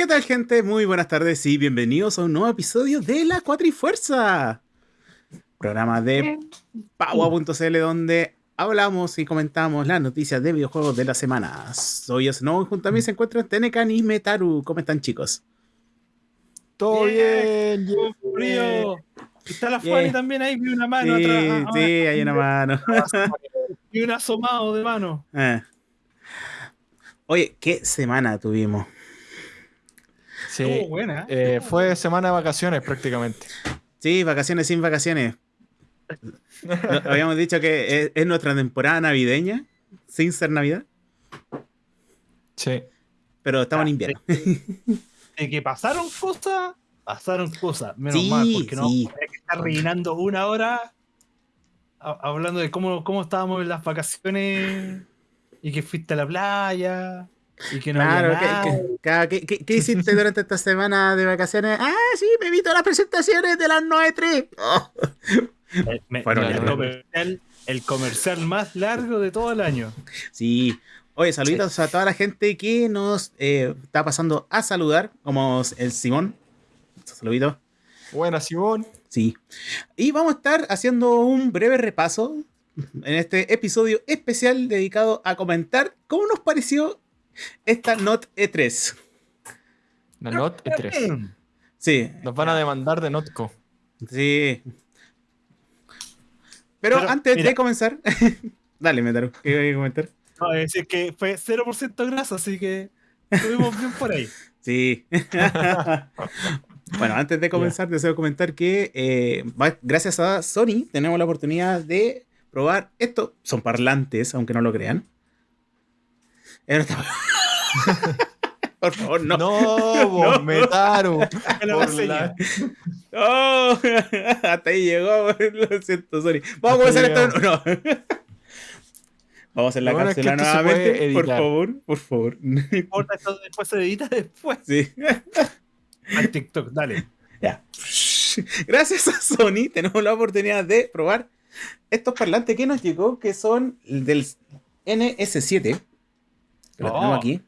¿Qué tal, gente? Muy buenas tardes y bienvenidos a un nuevo episodio de La Cuatrifuerza, programa de Paua.cl donde hablamos y comentamos las noticias de videojuegos de la semana. Soy Snow y junto a mí se encuentran Tenecan y Metaru. ¿Cómo están, chicos? Todo bien, bien frío. Está la Fanny también ahí, vi una mano sí, atrás. Sí, hay una mano. Y un asomado de mano. Eh. Oye, ¿qué semana tuvimos? Sí, buena. eh, fue semana de vacaciones prácticamente. Sí, vacaciones sin vacaciones. Habíamos dicho que es, es nuestra temporada navideña, sin ser Navidad, Sí. pero estamos en Ya, invierno. De que pasaron cosas, pasaron cosas. Menos Sí, mal, porque no sí. hay que estar rellenando una hora a- hablando de cómo, cómo estábamos en las vacaciones y que fuiste a la playa y que no Claro, había ¿qué, qué- ca- qué- qué- qué hiciste durante esta semana de vacaciones? Ah, sí, me vi todas las presentaciones de las 9.3. Oh. Fueron el, comercial, el comercial más largo de todo el año. Sí. Oye, saluditos a toda la gente que nos eh, está pasando a saludar, como el Simón. Saluditos. Buena, Simón. Sí. Y vamos a estar haciendo un breve repaso en este episodio especial dedicado a comentar cómo nos pareció esta Not E3. La Not E3. Sí, Nos van a demandar de Notco. sí. Pero, Pero, antes mira. de comenzar, dale, Metaru, ¿qué voy a comentar? No, es decir, que fue 0% grasa, así que estuvimos bien por ahí. Sí. bueno, antes de comenzar, deseo comentar que eh, gracias a Sony tenemos la oportunidad de probar esto. Son parlantes, aunque no lo crean. Eh, no está- Por favor, no. No, vos, No. Metaru. Por la- ¡Oh! Hasta ahí llegó. Lo siento, Sony. Vamos a comenzar Hasta esto. No. Vamos a hacer la bueno es que cápsula puede nuevamente. Por favor, por favor. No importa, esto después se edita después. Sí. Al TikTok, dale. Ya. Gracias a Sony tenemos la oportunidad de probar estos parlantes que nos llegó, que son del NS7. Que lo Oh. tenemos aquí.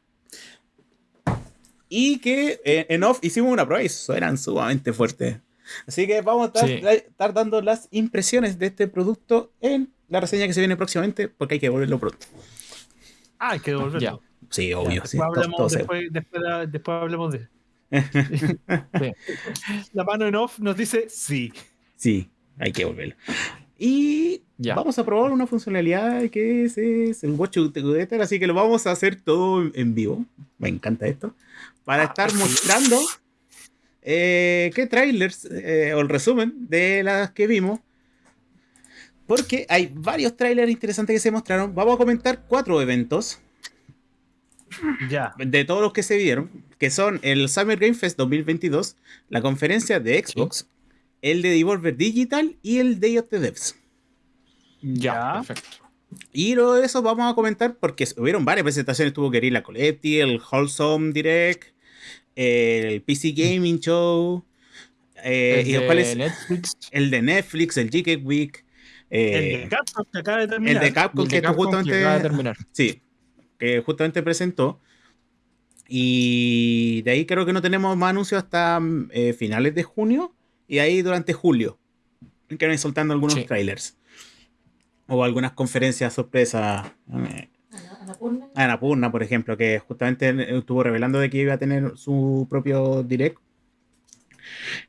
Y que eh, en off hicimos una prueba y suenan sumamente fuertes. Así que vamos a estar, Sí. estar dando las impresiones de este producto en la reseña que se viene próximamente, porque hay que devolverlo pronto. Ah, hay que devolverlo. Ya. Sí, obvio. Después, sí, hablamos, todo después, después, después hablemos de. La mano en off nos dice sí. Sí, hay que volverlo. Y Ya. vamos a probar una funcionalidad que es, es el Watch Together, así que lo vamos a hacer todo en vivo. Me encanta esto. Para estar mostrando eh, qué trailers eh, o el resumen de las que vimos. Porque hay varios trailers interesantes que se mostraron. Vamos a comentar cuatro eventos Ya. de todos los que se vieron, que son el Summer Game Fest 2022, la conferencia de Xbox, el de Devolver Digital y el Day of the Devs. Ya, Ya. perfecto. Y luego de eso vamos a comentar porque hubieron varias presentaciones. Tuvo Guerrilla Collective, el Wholesome Direct, el PC Gaming Show, eh, El y los de cuales- Netflix. el de Netflix, el GK Week, eh, el de Capcom que acaba de el terminar. de Capcom el de Capcom que justamente acaba de terminar. Sí, que justamente presentó. Y de ahí creo que no tenemos más anuncios hasta eh, finales de junio. Y ahí durante julio. Que van soltando algunos Sí. trailers. O algunas conferencias sorpresas. eh, Anapurna. Annapurna, por ejemplo, que justamente eh, estuvo revelando de que iba a tener su propio direct.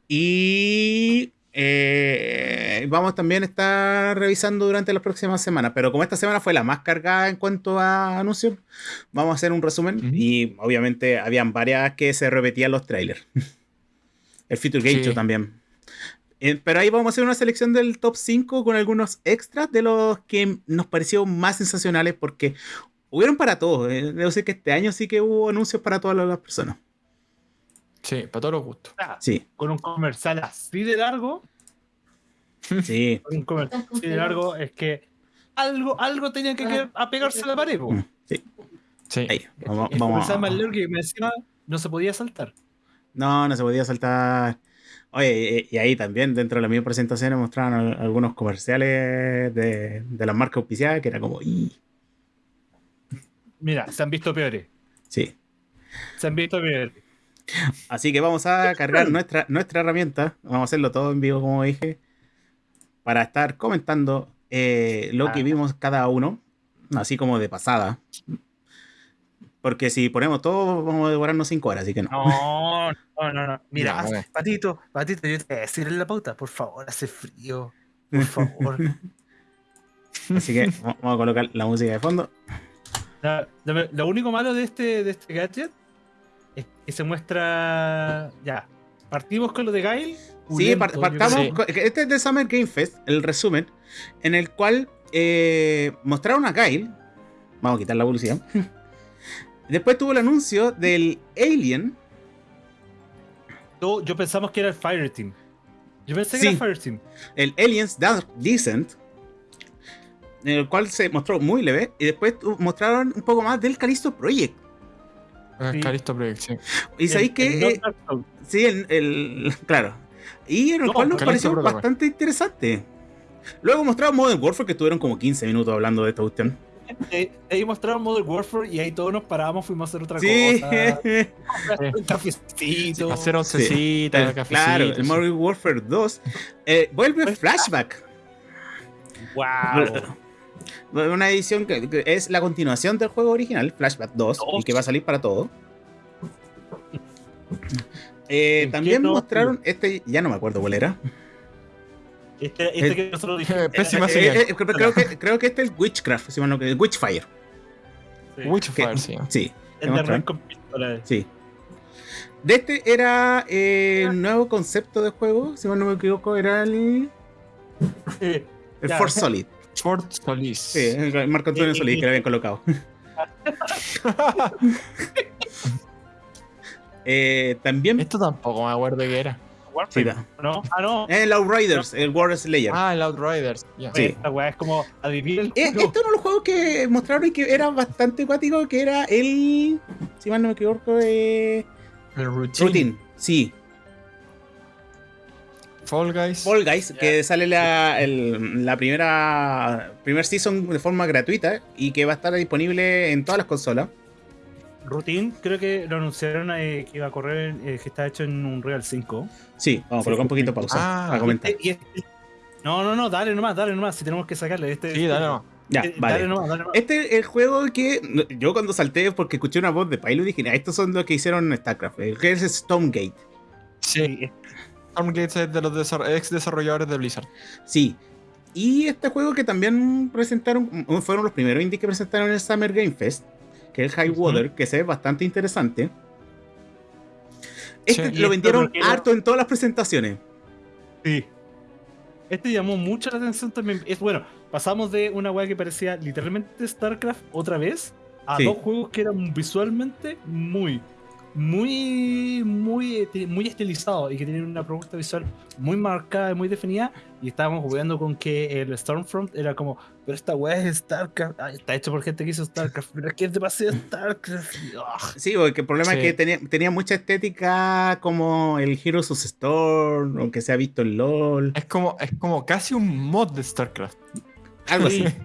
Y eh, vamos también a estar revisando durante las próximas semanas. Pero como esta semana fue la más cargada en cuanto a anuncios, vamos a hacer un resumen. Y obviamente habían varias que se repetían los trailers. El Future Game Sí. Show también. Eh, Pero ahí vamos a hacer una selección del top 5 con algunos extras de los que nos parecieron más sensacionales porque hubieron para todos. eh. Debo decir que este año sí que hubo anuncios para todas las personas. Sí, para todos los gustos. Ah, Sí, Con un comercial así de largo. sí. Con un comercial así de largo es que algo, algo tenía que, que apegarse a la pared. po. Mm, sí. Sí. Ahí, vamos, El vamos comercial más largo que me encima no se podía saltar. No, no se podía saltar. Oye, y, y ahí también, dentro de la misma presentación, mostraban al- algunos comerciales de, de las marcas auspiciadas que era como, "Ih". Mira, se han visto peores. sí. Se han visto peores. Así que vamos a cargar nuestra, nuestra herramienta. Vamos a hacerlo todo en vivo, como dije. Para estar comentando eh, lo que Ah. vimos cada uno. Así como de pasada. Porque si ponemos todo, vamos a devorarnos 5 horas, así que no. No, no, no, no. Mira, bueno. Patito, Patito, yo te voy a decir en la pauta, por favor, hace frío. Por favor. Así que vamos a colocar la música de fondo. La- lo, lo único malo de este, de este gadget es que se muestra. Ya. Partimos con lo de Gail. Sí, par- partamos. Con- Este es de Summer Game Fest, el resumen, en el cual eh, mostraron a Kyle. Vamos a quitar la publicidad. Después tuvo el anuncio del Alien. Yo, yo pensamos que era el Fireteam. Yo pensé que Sí. era Fireteam. el Aliens Dark Descent, en el cual se mostró muy leve, y después mostraron un poco más del Callisto Project. Sí. Calisto Proyección. Y sabéis El- que, el eh, sí, el, el- claro. Y en el No, cual nos pareció Protocol. bastante interesante. Luego mostraron Modern Warfare, que estuvieron como 15 minutos hablando de esta cuestión. Ahí mostraron Modern Warfare y ahí todos nos paramos, fuimos a hacer otra Sí, cosa. Un cafecito. Hacer oncecita, el- cafecito. claro, el. Modern Warfare 2 eh, vuelve Pues- Flashback. Wow. Una edición que, que es la continuación del juego original, Flashback 2, y Dos. que va a salir para todo. Eh, ¿En también no? mostraron este, ya no me acuerdo cuál era. Este, este que nosotros dijimos. Pésima señal. Eh, eh, creo, creo que, creo que este es el Witchcraft, si mal no que- Witchfire. Sí. Witchfire, que- sí. Sí, El de. Red con pistola. sí. De este era eh, el nuevo concepto de juego, si mal no me equivoco, era el, Sí. el Ya. Force Solid. Fort Solis. Sí, el Marco Antonio Solid que le habían colocado. Eh, también Esto tampoco me acuerdo qué era. Warfare. Sí. Ah, no. el Outriders, el War Slayer. Ah, el Outriders. Sí. Esta weá es como adivina el Eh, este es uno de los juegos que mostraron y que era bastante acuático, que era el. Si mal no me equivoco, eh, El Routine. Routine. Sí, Fall Guys. Fall Guys, que sale la, el- la primera primer season de forma gratuita y que va a estar disponible en todas las consolas. Routine, creo que lo anunciaron eh, que iba a correr, eh, que está hecho en un Real 5. Sí, vamos a Sí, colocar un poquito de pausa Ah, para comentar. Eh, y este- no, no, no, dale nomás, dale nomás, si tenemos que sacarle. Este, Sí, dale nomás. Ya, Eh, vale. Dale nomás, dale nomás. Este es el juego que yo cuando salté porque escuché una voz de Pilot dije, "Ah, estos son los que hicieron StarCraft, el que es Stonegate. Sí. Stormgate es de los ex desarrolladores de Blizzard. Sí. Y este juego que también presentaron, fueron los primeros indies que presentaron en el Summer Game Fest, que es el High. Water, que se ve bastante interesante. Este Sí. lo vendieron harto en todas las presentaciones. Sí. Este llamó mucho la atención también. Es bueno, pasamos de una weá que parecía literalmente StarCraft otra vez a Sí. dos juegos que eran visualmente muy, muy, muy, eh, muy estilizados y que tienen una propuesta visual muy marcada y muy definida. Y estábamos jugando con que el Stormfront era como, pero esta weá es StarCraft, ah, está hecho por gente que hizo StarCraft, pero es que es demasiado StarCraft. Sí, porque el problema Sí. es que tenía, tenía mucha estética como el Heroes of Storm, aunque se ha visto en LOL, Es como, es como casi un mod de StarCraft. algo Sí. así.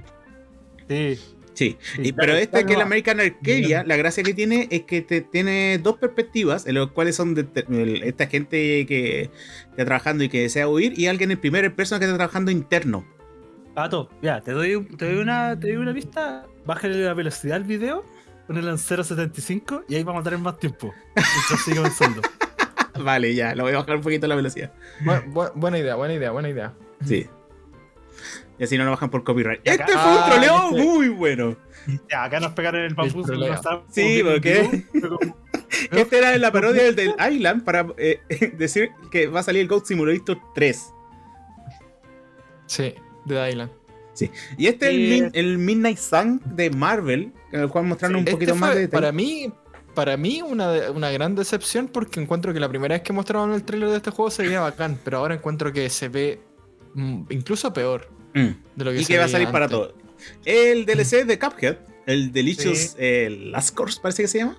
Sí. Sí, y- pero este que es el. American Arcadia, la gracia que tiene es que te, tiene dos perspectivas, en los cuales son de- el- esta gente que está trabajando y que desea huir, y alguien en primera persona que está trabajando interno. Pato, ya, te doy, te doy una, te doy una pista. Bájale la velocidad al video, ponelo en 0.75 y ahí vamos a tener más tiempo. Sigue avanzando. Vale, ya, lo voy a bajar un poquito la velocidad. Bu- bu- buena idea, buena idea, buena idea. Sí. Y así no lo bajan por copyright. Acá- Este fue un Ah, troleo este- muy bueno. Ya, acá nos pegaron el no estábamos Sí, viendo ¿por qué? en vivo, pero como- Este era la parodia del, del Island para eh, decir que va a salir el Goat Simulator 3. Sí, de Island. Y este es el, Sí. Min- el Midnight Sun de Marvel, en el cual mostraron un Este poquito más fue, de detalle. para mí, para mí una, una gran decepción porque encuentro que la primera vez que mostraron el trailer de este juego se veía bacán, pero ahora encuentro que se ve incluso peor Mm. de lo que Y que va a salir para antes. todo. El DLC de Cuphead, el Delicious Sí. eh, Last Course, parece que se llama.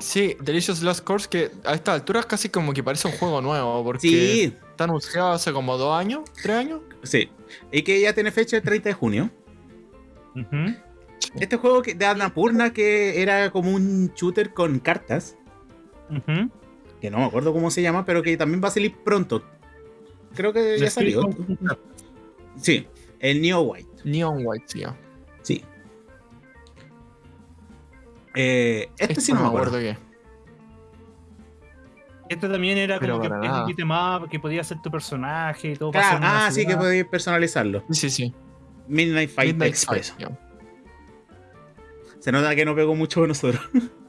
Sí, Delicious Last Course, que a esta altura casi como que parece un juego nuevo, porque Sí, está anunciado hace como dos años, tres años. sí. Y que ya tiene fecha el 30 de junio. Ujú. que no me acuerdo cómo se llama, pero que también va a salir pronto. Creo que ya salió. Sí, el Neo White. Neon White. Sí. Eh, este sí no me acuerdo. qué. Este también era Pero como que un 'em up, que podía ser tu personaje y todo. Claro, ah, sí que podéis personalizarlo. Sí, sí, sí. Midnight Fight Midnight Express. Fight. Se nota que no pegó mucho con nosotros.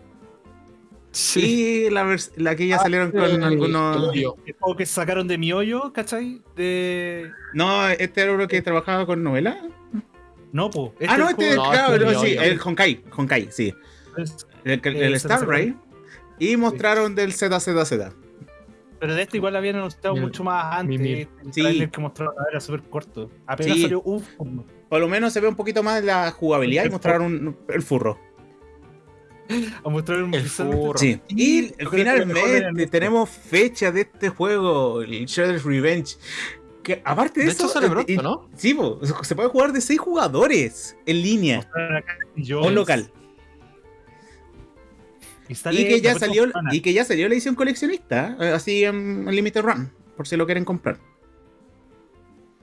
Sí. Y la, la que ya salieron el- con algunos. juego que sacaron de mi hoyo, ¿cachai? De. No, este era uno que trabajaba con novela. No, po. ah, no, este, No, claro, este no, sí, el Honkai. Honkai, sí. es- El, el, Eh, el Star Rail. Y mostraron del ZZZ. Pero de este igual habían anunciado mucho más antes. mi- mi- El Sí. que mostraron era súper corto. Apenas Sí. salió un. Por lo menos se ve un poquito más la jugabilidad y mostraron un- el furro. A mostrar un El furro. Sí. Y yo finalmente tenemos fecha de este juego, el Shredder's Revenge. Que aparte de, De eso, hecho sale eh, pronto, eh, ¿no? Sí, po, se puede jugar de 6 jugadores en línea o local. Y, que ya salió y que ya salió la edición coleccionista, eh, así en, en Limited Run, por si lo quieren comprar.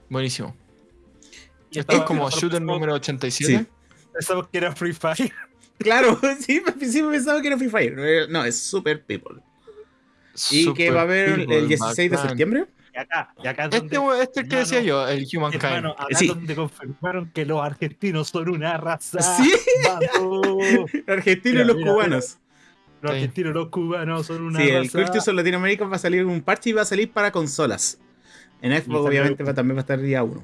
Buenísimo. Y Esto es como shooter número 87. Pensamos que era Free Fire. Claro, sí, al principio pensaba que era Free Fire. No, es Super People. Y que Super va a haber el People, 16 de septiembre. Y acá, y acá es Este, donde, este es el que decía yo, el Humankind. hermano, acá Sí. es donde confirmaron que los argentinos son una raza. Sí. Argentinos y los mira, cubanos. Los Sí. argentinos, los cubanos son una Sí, el raza. Cultus of Latinoamérica va a salir un parche y va a salir para consolas. En Xbox, obviamente, va, también va a estar día 1.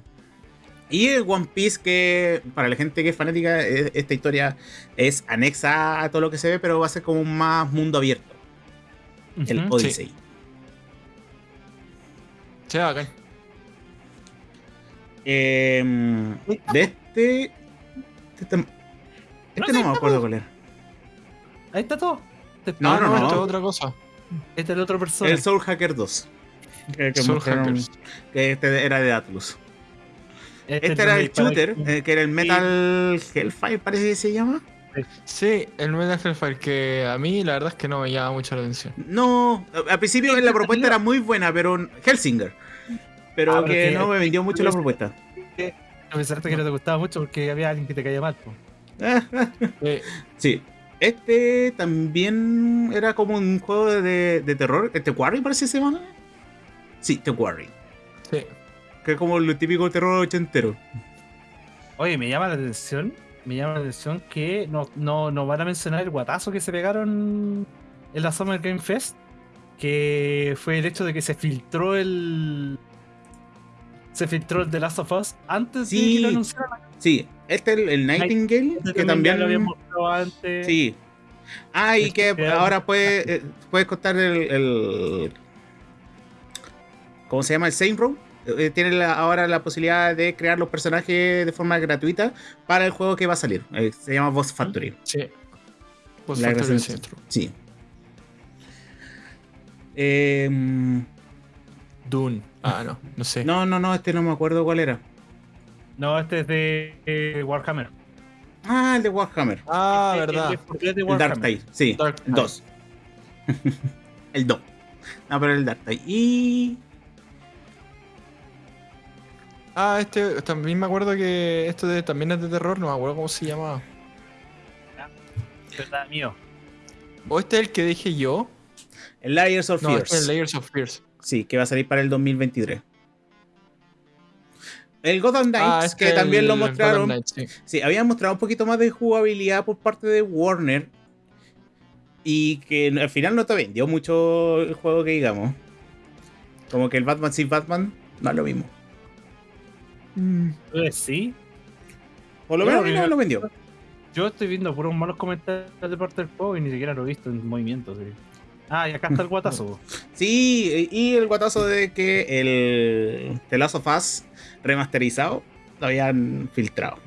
Y el One Piece, que para la gente que es fanática, eh, esta historia es anexa a todo lo que se ve, pero va a ser como un más mundo abierto. El. Odyssey. Sí, bacán. Em, de este. Este, este No, no sí, me acuerdo cuál era. Ahí está todo. Este, No, Ah, no, no. esto es otra cosa. Este es el otro persona. El Soul Hacker 2. Que, que Soul mostraron Hackers. que este era de Atlus. Este, Este es era el shooter, eh, que era el Metal Hellfire, parece que se llama. Sí, el Metal Hellfire, que a mí la verdad es que no me llama mucho la atención. No, al principio Sí, la propuesta salió. era muy buena, pero Hellsinger. Pero Ah, pero que no me vendió mucho la propuesta. Pensaste que no te gustaba mucho porque había alguien que te caía mal. po. Eh, sí. Este también era como un juego de, de terror. ¿The Quarry parece que se llama? Sí, The Quarry. sí. Que es como lo típico terror ochentero. Oye, me llama la atención. Me llama la atención que no, no, no van a mencionar el guatazo que se pegaron en la Summer Game Fest. Que fue el hecho de que se filtró el. Se filtró el The Last of Us antes de Sí. que lo anunciaran. Sí, este es el, el Nightingale, Este que también... lo habíamos mostrado antes. Sí. Ah, y Este que ahora puede, eh, puedes contar el, el- ¿Cómo se llama? El Saint Row. Eh, tiene la- ahora la posibilidad de crear los personajes de forma gratuita para el juego que va a salir. Eh, se llama Boss Factory. Sí. Pues La Factory Centro. Sí. Em, Dune. Ah, no, no sé. no, no, no, este no me acuerdo cuál era. No, este es de eh, Warhammer. Ah, el de Warhammer. Ah, Este- verdad. es de El Warhammer. Dark Tide, sí. Dark el Tide. 2. el 2. No, pero el Dark Tide. Y. Ah, este también me acuerdo que esto de, también es de terror, no me acuerdo cómo se llamaba. Verdad mío. O este es el que dije yo. El Layers of No, Fears. este es el Layers of Fears. Sí, que va a salir para el 2023. El Gotham Knights, Ah, este que también el lo Gotham mostraron. Knights, sí. Sí, habían mostrado un poquito más de jugabilidad por parte de Warner. Y que al final no te vendió mucho el juego que digamos. Como que el Batman sin Batman no es lo mismo. Entonces, sí. Por lo Claro, me lo vendió. Yo estoy viendo puros malos comentarios de parte del juego y ni siquiera lo he visto en movimiento. sí. Ah, y acá está el guatazo. Sí, y el guatazo de que el The Last of Us remasterizado lo habían filtrado.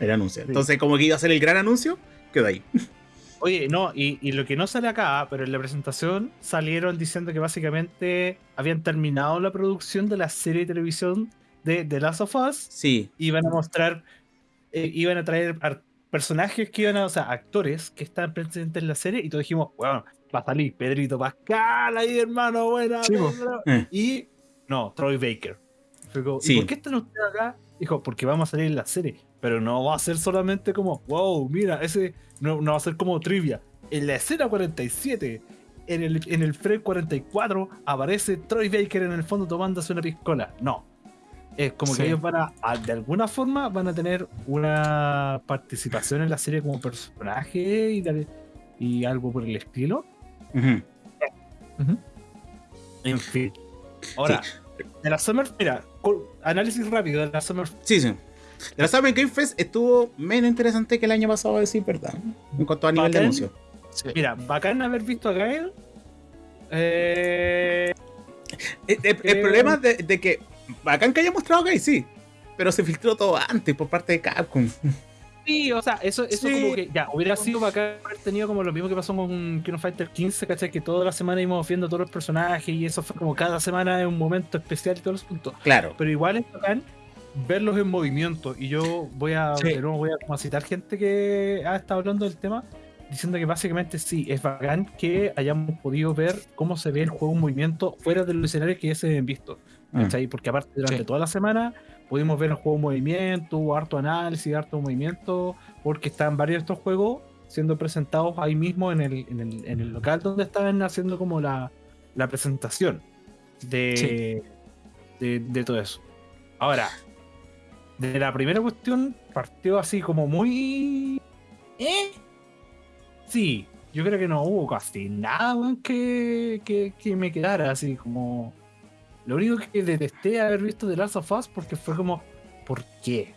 El anuncio. Entonces, como que iba a ser el gran anuncio, quedó ahí. Oye, no, y, y lo que no sale acá, pero en la presentación salieron diciendo que básicamente habían terminado la producción de la serie de televisión de The Last of Us Sí, y iban a mostrar, eh, iban a traer personajes que iban a, o sea, actores que estaban presentes en la serie y todos dijimos, bueno, va a salir Pedrito Pascal ahí, hermano, buena. Sí. Eh. Y no, Troy Baker. Fue como, ¿y Sí. por qué están ustedes acá? Dijo, porque vamos a salir en la serie. Pero no va a ser solamente como, wow, mira, ese no, no va a ser como trivia. En la escena 47, en el, en el frame 44, aparece Troy Baker en el fondo tomándose una piscola. No. Es como Sí. que ellos van a, a- de alguna forma, van a tener una participación en la serie como personaje y, tal- y algo por el estilo. En fin. Ahora, de la Summer, mira, análisis rápido de la Summer Sí, sí. La Summer Game Fest estuvo menos interesante que el año pasado, a decir verdad. En cuanto a nivel de anuncio. Sí. Mira, bacán haber visto a Gael. Eh, El, el- el Eh. problema de, de que. Bacán que haya mostrado que sí. Pero se filtró todo antes por parte de Capcom. sí, o sea, eso, eso Sí. como que ya hubiera sido bacán haber tenido como lo mismo que pasó con King of Fighter 15, ¿cachai? Que toda la semana íbamos viendo todos los personajes y eso fue como cada semana en un momento especial y todos los puntos. Claro. Pero igual es bacán verlos en movimiento. Y yo voy a, Sí. voy a citar gente que ha estado hablando del tema, diciendo que básicamente sí, es bacán que hayamos podido ver cómo se ve el juego en movimiento fuera de los escenarios que ya se han visto. Mm. ¿cachai? Porque aparte durante Sí. toda la semana pudimos ver el juego en movimiento, hubo harto análisis, harto movimiento, porque están varios de estos juegos siendo presentados ahí mismo en el, en el, en el local donde estaban haciendo como la, la presentación de, de, de todo eso. Ahora, de la primera cuestión partió así como muy... ¿Eh? Sí, yo creo que no hubo casi nada que, que me quedara así como... Lo único que detesté haber visto de Last of Us porque fue como, ¿por qué?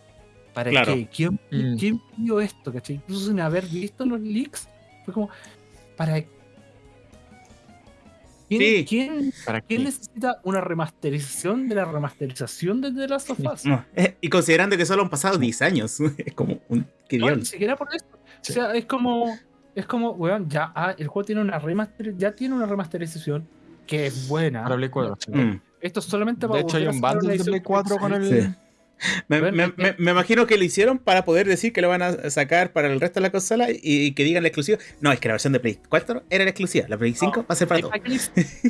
¿Para Claro. qué? ¿Quién, Mm. ¿Quién pidió esto? ¿cachai? Incluso sin haber visto los leaks, fue como, ¿para ¿Quién, Sí. quién, ¿Para quién qué? necesita una remasterización de la remasterización de The Last of Us? No, eh, Y considerando que solo han pasado 10 años. Es como un. Qué No, ni siquiera por eso. Sí. O sea, es como, es como, weón, ya ah, el juego tiene una remaster, ya tiene una remasterización que es buena. Para Play 4. sí. Mm. Esto es solamente para De hecho, hay un bundle de Play 4 con el. Sí. Me, me- imagino que lo hicieron para poder decir que lo van a sacar para el resto de la consola y, y que digan la exclusiva. No, es que la versión de Play 4 era la exclusiva. La Play 5 va a ser para ¿Sabéis todo. para qué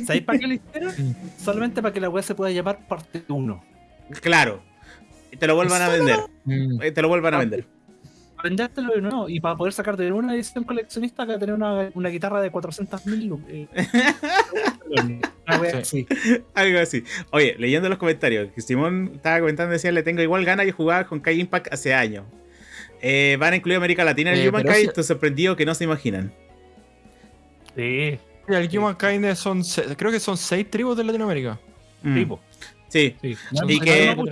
le- ¿Sabéis para qué lo hicieron? Solamente para que la web se pueda llamar parte 1. Claro. Y te lo vuelvan a vender. Te lo vuelvan a vender. Vendértelo de nuevo y para poder sacarte de una edición coleccionista que tener una, una guitarra de 400.000 lu- eh, así. Algo así. Oye, leyendo los comentarios, que Simón estaba comentando, decía, le tengo igual ganas de jugar con Kai Impact hace años. Eh, van a incluir América Latina en Eh, el Humankind, pero ese- estoy sorprendido que no se imaginan. Sí, el Humankind son. se- Creo que son seis tribus de Latinoamérica. Mm. tipo. Sí, Sí. Y No, que- no,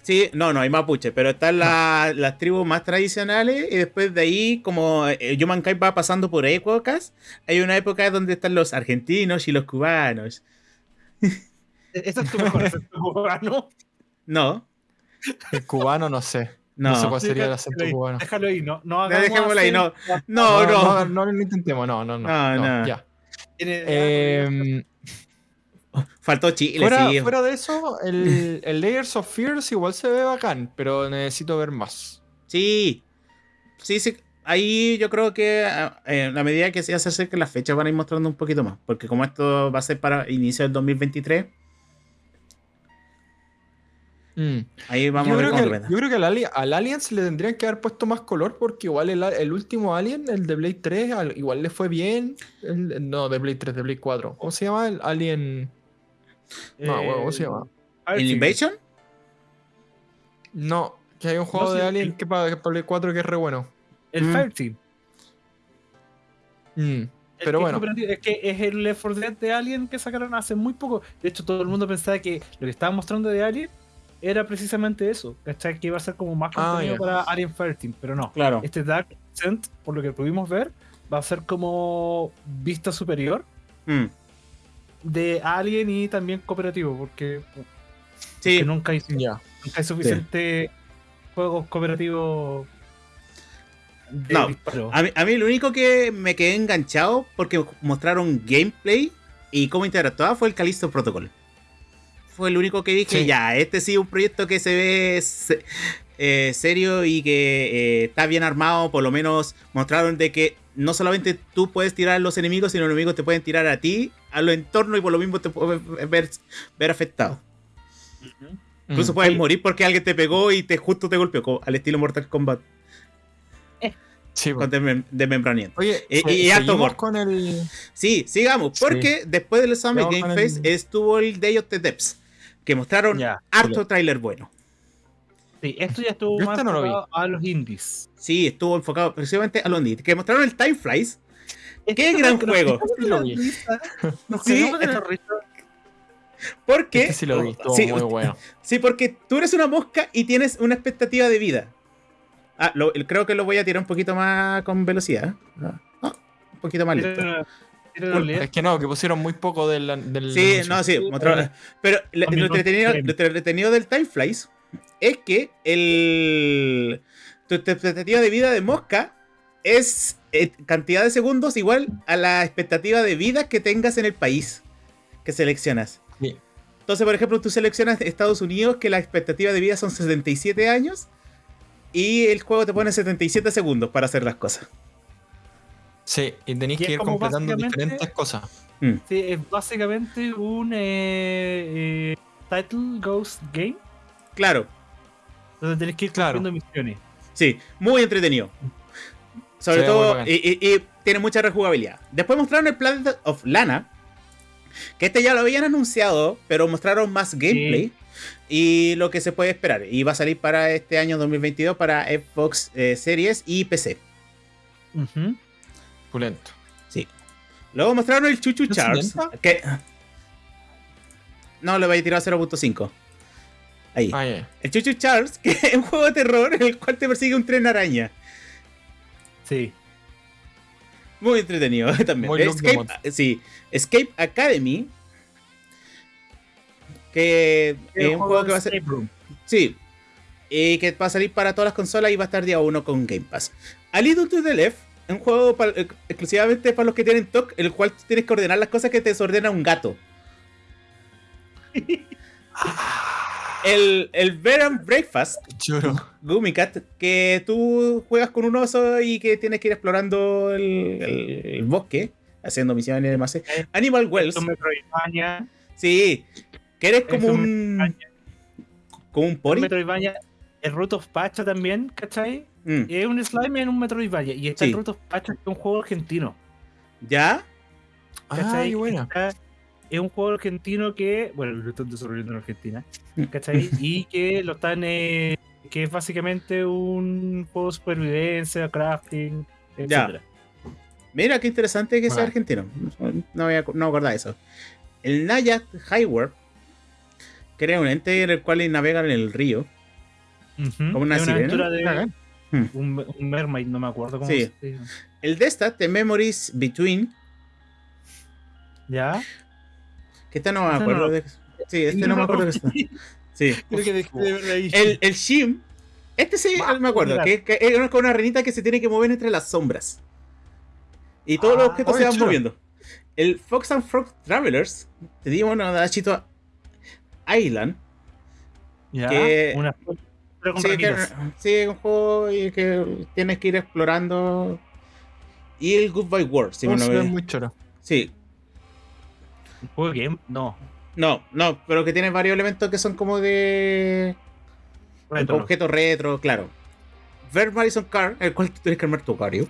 sí, no, no, hay mapuche, pero están la- las tribus más tradicionales y después de ahí, como eh, Humankind va pasando por épocas, hay una época donde están los argentinos y los cubanos. Ese es tu mejor acento cubano. No, El cubano, no sé. no. No sé cuál sería el acento ahí, cubano. Déjalo ahí, no, no No, hagamos dejémoslo ahí, no. No, no. no, no, no lo intentemos, no, no, no. No, no, no. Ya. Eh, Faltó Chile, fuera, sí. fuera de eso, el, el Layers of Fears igual se ve bacán, pero necesito ver más. Sí, sí, sí. Ahí yo creo que ah, eh, a medida que se acerquen las fechas van a ir mostrando un poquito más. Porque como esto va a ser para inicio del 2023, Mm. ahí vamos yo, a ver creo cómo que, yo creo que al, Ali- al Aliens le tendrían que haber puesto más color porque igual el, el último Alien, el de Blade 3, al- igual le fue bien. El- no, de Blade 3, de Blade 4. ¿Cómo se llama? El Alien... No, eh, ¿cómo se llama? ¿El Invasion? No, que hay un juego No, de sí, Alien el- que para, que para Play 4 que es re bueno. El Mm. Fireteam. Mm, Pero es bueno. Es que es el Left 4 Dead de Alien que sacaron hace muy poco. De hecho, todo el mundo pensaba que lo que estaban mostrando de Alien era precisamente eso. ¿Cachai? Que iba a ser como más Ah, contenido ya. para Alien Fireteam. Pero no. Claro. Este Dark Descent, por lo que pudimos ver, va a ser como vista superior Mm, de Alien y también cooperativo. Porque, Sí, porque nunca, hay, Ya. nunca hay suficiente juegos cooperativos No, a mí, a mí lo único que me quedé enganchado porque mostraron gameplay y cómo interactuaba fue el Callisto Protocol. Fue el único que dije, Sí. ya, este sí es un proyecto que se ve se- eh, serio y que eh, está bien armado. Por lo menos mostraron de que no solamente tú puedes tirar a los enemigos, sino los enemigos te pueden tirar a ti, a los entornos y por lo mismo te puedes ver, ver afectado. Incluso Mm. puedes Sí. morir porque alguien te pegó y te justo te golpeó, como al estilo Mortal Kombat Sí, con desmem- desmembramiento. Oye, Y- se- y seguimos gore. con el. Sí, sigamos, Sí. porque después del Summit Game el- Fest estuvo el Day of the Depths, que mostraron Ya. harto tráiler bueno. Sí, esto ya estuvo Yo más este no lo vi. enfocado a los indies. Sí, estuvo enfocado precisamente a los indies, que mostraron el Time Flies. ¡Qué gran juego! Sí. Porque, Este sí lo vi, sí, muy bueno. sí, porque tú eres una mosca y tienes una expectativa de vida. Ah, lo- creo que lo voy a tirar un poquito más con velocidad. Ah, ah, un poquito más realidad. Es que no, que pusieron muy poco del. del Sí, anuncio. no, sí, mostraron- Pero lo, lo entretenido, lo entretenido del Time Flies es que el tu expectativa de vida de mosca es eh, cantidad de segundos igual a la expectativa de vida que tengas en el país que seleccionas. Sí. Entonces, por ejemplo, tú seleccionas Estados Unidos que la expectativa de vida son 77 años y el juego te pone 77 segundos para hacer las cosas. Sí, y tenéis que ir completando diferentes cosas. Mm. Sí, es básicamente un eh, eh, title ghost game Claro, donde tenés que ir Claro. cumpliendo misiones. Sí, muy entretenido. Sobre todo, y, y- y tiene mucha rejugabilidad. Después mostraron el Planet of Lana. Que este ya lo habían anunciado, pero mostraron más gameplay. Y lo que se puede esperar. Y va a salir para este año 2022 para Xbox eh, Series y PC. Pulento. Luego mostraron el Chuchu ¿No Charles. Que... No, le voy a tirar a 0.5. Ahí. Ah. El Chuchu Charles, que es un juego de terror en el cual te persigue un tren araña. Sí. Muy entretenido también. Muy Escape, sí, Escape Academy. Que es un juego que va a ser. Room. Sí. Y que va a salir para todas las consolas y va a estar día 1 con Game Pass. A Little to the Left, un juego eh, exclusivamente para los que tienen TOC, el cual tienes que ordenar las cosas que te desordena un gato. El, el Bed and Breakfast, Choro. Gumicat, que tú juegas con un oso y que tienes que ir explorando el, el- el bosque, haciendo misiones y demás. Animal Wells, sí, que eres como un como un pori. Metroidvania. El Root of Pacha también, ¿cachai? Mm, Es un slime en un Metroidvania. Y está Sí. el Root of Pacha, que es un juego argentino. ¿Ya? Ah, buena. Está- es un juego argentino que, bueno, lo están desarrollando en Argentina, Mm. ¿cachai? y que lo están, eh, que es básicamente un juego de supervivencia, crafting, Ya. etc. Mira qué interesante que sea argentino. No, voy a, no acordaba eso. El Nayat Highware crea un ente en el cual navegan en el río. Como una es una sirena. aventura de Bacán. un, un mermaid, no me acuerdo cómo Sí. se El Destat, The Memories Between, ¿Ya? Que este no me acuerdo no de. Sí, este no me acuerdo de eso. Sí. Creo que dejé de ahí. El, el Shim, este sí Va, me acuerdo, que, que es una- con una renita que se tiene que mover entre las sombras. Y todos los Ah, objetos se van chulo. moviendo. El Fox and Frog Travelers, te digo una Dachito Island, ¿Ya? que- Una Sí, que, sí, es un juego y que tienes que ir explorando. Y el Goodbye World, si Oh, ve- muy choro. Sí, ¿Un juego de game? No. no, no, pero que tiene varios elementos que son como de. Retro. objetos retro, claro. Ver Madison Car, el cual tienes que armar tu Cario.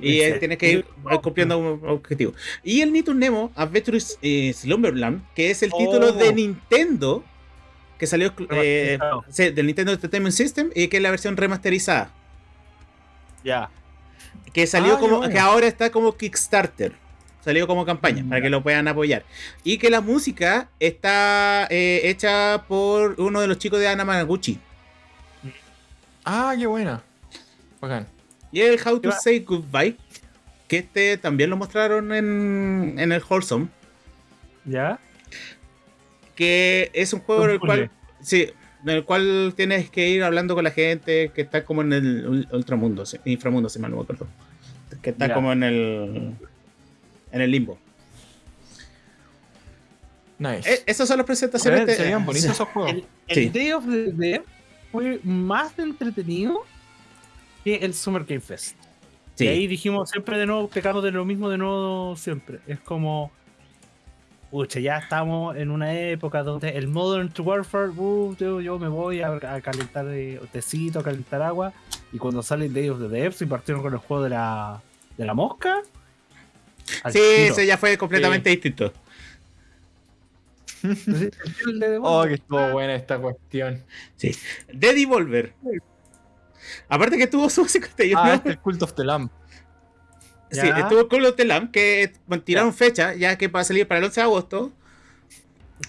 Y eh, tienes que ir cumpliendo un objetivo. Y el Nito Nemo Adventures eh, Slumberland, que es el título Oh. de Nintendo que salió eh, del Nintendo Entertainment System y que es la versión remasterizada. Ya. Que salió Ah, como. bueno. que ahora está como Kickstarter. Salió como campaña para que lo puedan apoyar. Y que la música está eh, hecha por uno de los chicos de Anamanaguchi. Ah, qué buena. Bacán. Y el How to Say Goodbye. Que este también lo mostraron en, en el Wholesome. ¿Ya? Que es un juego en el cual. Sí. En el cual tienes que ir hablando con la gente que está como en el ul- ultramundo, inframundo, si mal no me acuerdo. Que está Ya. como en el. En el limbo. Nice. Eh, esas son las se, presentaciones. ven- de- se veían bonitos esos juegos. El, el Sí. Day of the Dead fue más entretenido que el Summer Game Fest. Sí. Y ahí dijimos siempre de nuevo, pecamos de lo mismo de nuevo siempre. Es como. Pucha, ya estamos en una época donde el Modern Warfare, uh, yo, yo me voy a, a calentar eh, tecito, a calentar agua. Y cuando sale Day of the Depths y partieron con el juego de la, de la mosca. Al Sí, tiro. ese ya fue completamente distinto. El de Oh, que estuvo buena esta cuestión. Sí. De Devolver. Aparte que tuvo su 51. Ah, este es Cult of the Lamb. Sí, Ya. estuvo Call of the Lamb, que tiraron fecha, ya que va a salir para el 11 de agosto.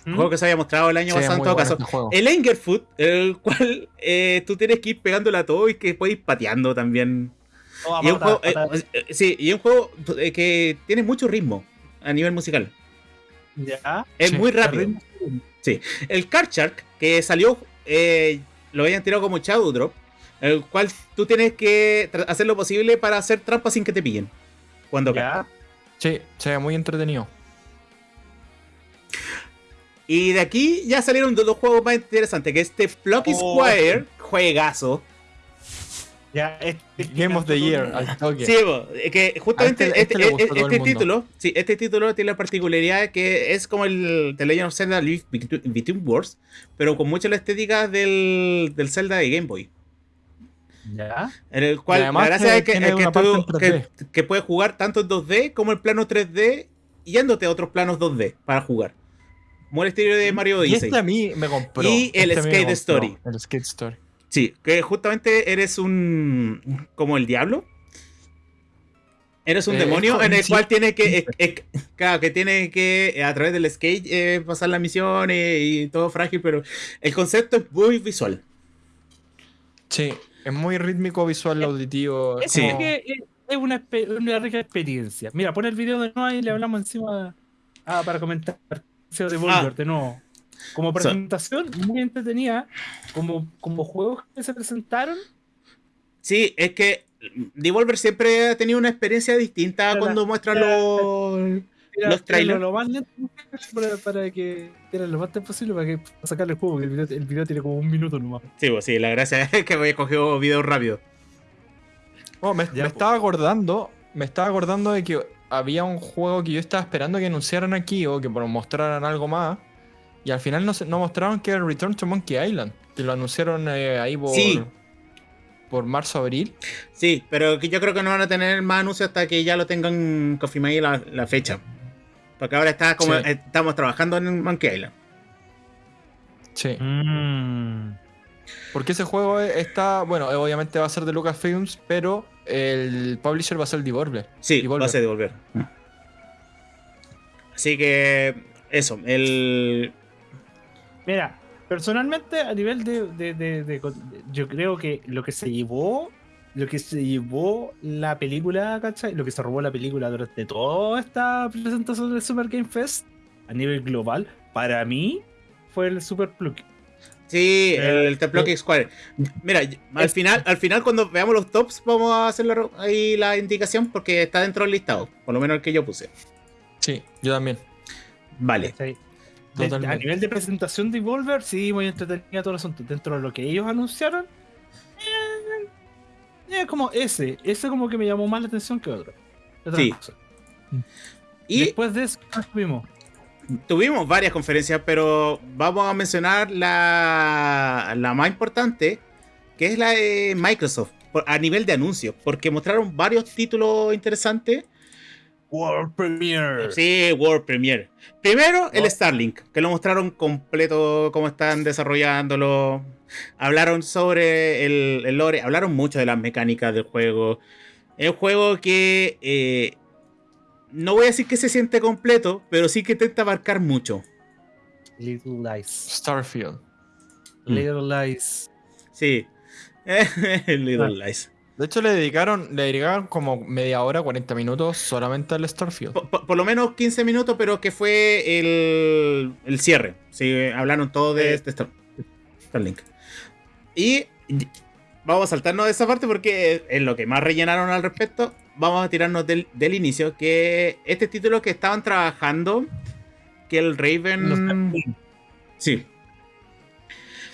¿Mm? Juego que se había mostrado el año Sí, pasado en todo caso. este. El Angerfoot, el cual eh, tú tienes que ir pegándole a todo y que puedes ir pateando también. Y es un juego, eh, sí, y un juego eh, que tiene mucho ritmo a nivel musical. Ya. Es Sí, muy el rápido. ritmo- El Card Shark, que salió, eh, lo habían tirado como Shadow Drop, el cual tú tienes que hacer lo posible para hacer trampas sin que te pillen. Cuando. Ya. Sí, se ve muy entretenido. Y de aquí ya salieron dos, dos juegos más interesantes, que este Plucky Oh. Squire, juegazo. Ya. este- Game of the Year, al toque. Sí, que justamente este- este este, gustó a este- este título, sí, este título tiene la particularidad de que es como el The Legend of Zelda Live Between Between Worlds, pero con mucha la estética del, del Zelda de Game Boy. Ya. En el cual Y además la gracia que es que, es que tú- en 3D. que- que puedes jugar tanto en 2D como en plano 3D, yéndote a otros planos 2D para jugar. Como el estilo de Mario Y Odyssey. este a mí me compró. Y el Este a mí me Skate compró, Story. El Skate Story. Sí, que justamente eres un. como el diablo. Eres un Eh, demonio en el cual tiene que. eh, eh, claro, que tiene que a través del skate eh, pasar las misiones y todo frágil, pero el concepto es muy visual. Sí, es muy rítmico, visual, auditivo. es como- que es- una rica experiencia. Mira, pon el video de nuevo y le hablamos encima ah, para comentar. De Volver, Ah. de nuevo. Como presentación, muy entretenida. Como, como juegos que se presentaron. Sí, es que Devolver siempre ha tenido una experiencia distinta cuando muestra la- los. Los trailers. Lo más lento para, para que tiren lo más antes posible para que para sacarle el juego. porque El video, el video tiene como un minuto nomás. Sí, pues sí, la gracia es que había cogido videos rápido. Oh, me, Ya, me po. estaba acordando, me estaba acordando de que había un juego que yo estaba esperando que anunciaran aquí o que mostraran algo más. Y al final no, se- no mostraron que era Return to Monkey Island. Que lo anunciaron eh, ahí por, Sí. por marzo-abril. Sí, pero que yo creo que no van a tener más anuncios hasta que ya lo tengan confirmado ahí la, la fecha. Porque ahora está como Sí. estamos trabajando en Monkey Island. Sí. Mm. Porque ese juego está, bueno, obviamente va a ser de Lucasfilms, pero el publisher va a ser Devolver. Sí, Devolver. va a ser devolver. Así que eso, el Mira, personalmente a nivel de, de- de- Yo creo que lo que se llevó. Lo que se llevó la película, ¿cachai? Lo que se robó la película durante toda esta presentación del Super Game Fest a nivel global, para mí, fue el Super Plug. sí, Eh, el The Block Square. Mira, al final, al final cuando veamos los tops vamos a hacer la ahí la indicación porque está dentro del listado, por lo menos el que yo puse. Sí, yo también. Vale. ¿cachai? A nivel de presentación de Devolver, sí, muy entretenida todo el asunto. Dentro de lo que ellos anunciaron, eh, eh, como ese. Ese como que me llamó más la atención que otro. Sí. cosa. Y Después de eso, ¿qué tuvimos? Tuvimos varias conferencias, pero vamos a mencionar la, la más importante, que es la de Microsoft, a nivel de anuncios, porque mostraron varios títulos interesantes. World Premiere. Sí, World Premiere. Primero, el Wow. Starlink, que lo mostraron completo, cómo están desarrollándolo. Hablaron sobre el, el lore, hablaron mucho de las mecánicas del juego. Es un juego que eh, no voy a decir que se siente completo, pero sí que intenta abarcar mucho. Little Lies. Starfield. Mm. Little Lies. Sí. Little Ah. Lies. De hecho, le dedicaron, le dedicaron como media hora, 40 minutos solamente al Starfield. Por, por- por lo menos 15 minutos, pero que fue el, el cierre. Sí, hablaron todo de este Star- Starlink. Y vamos a saltarnos de esa parte porque es lo que más rellenaron al respecto. Vamos a tirarnos del, del inicio, que este título que estaban trabajando, que el Raven... Sí,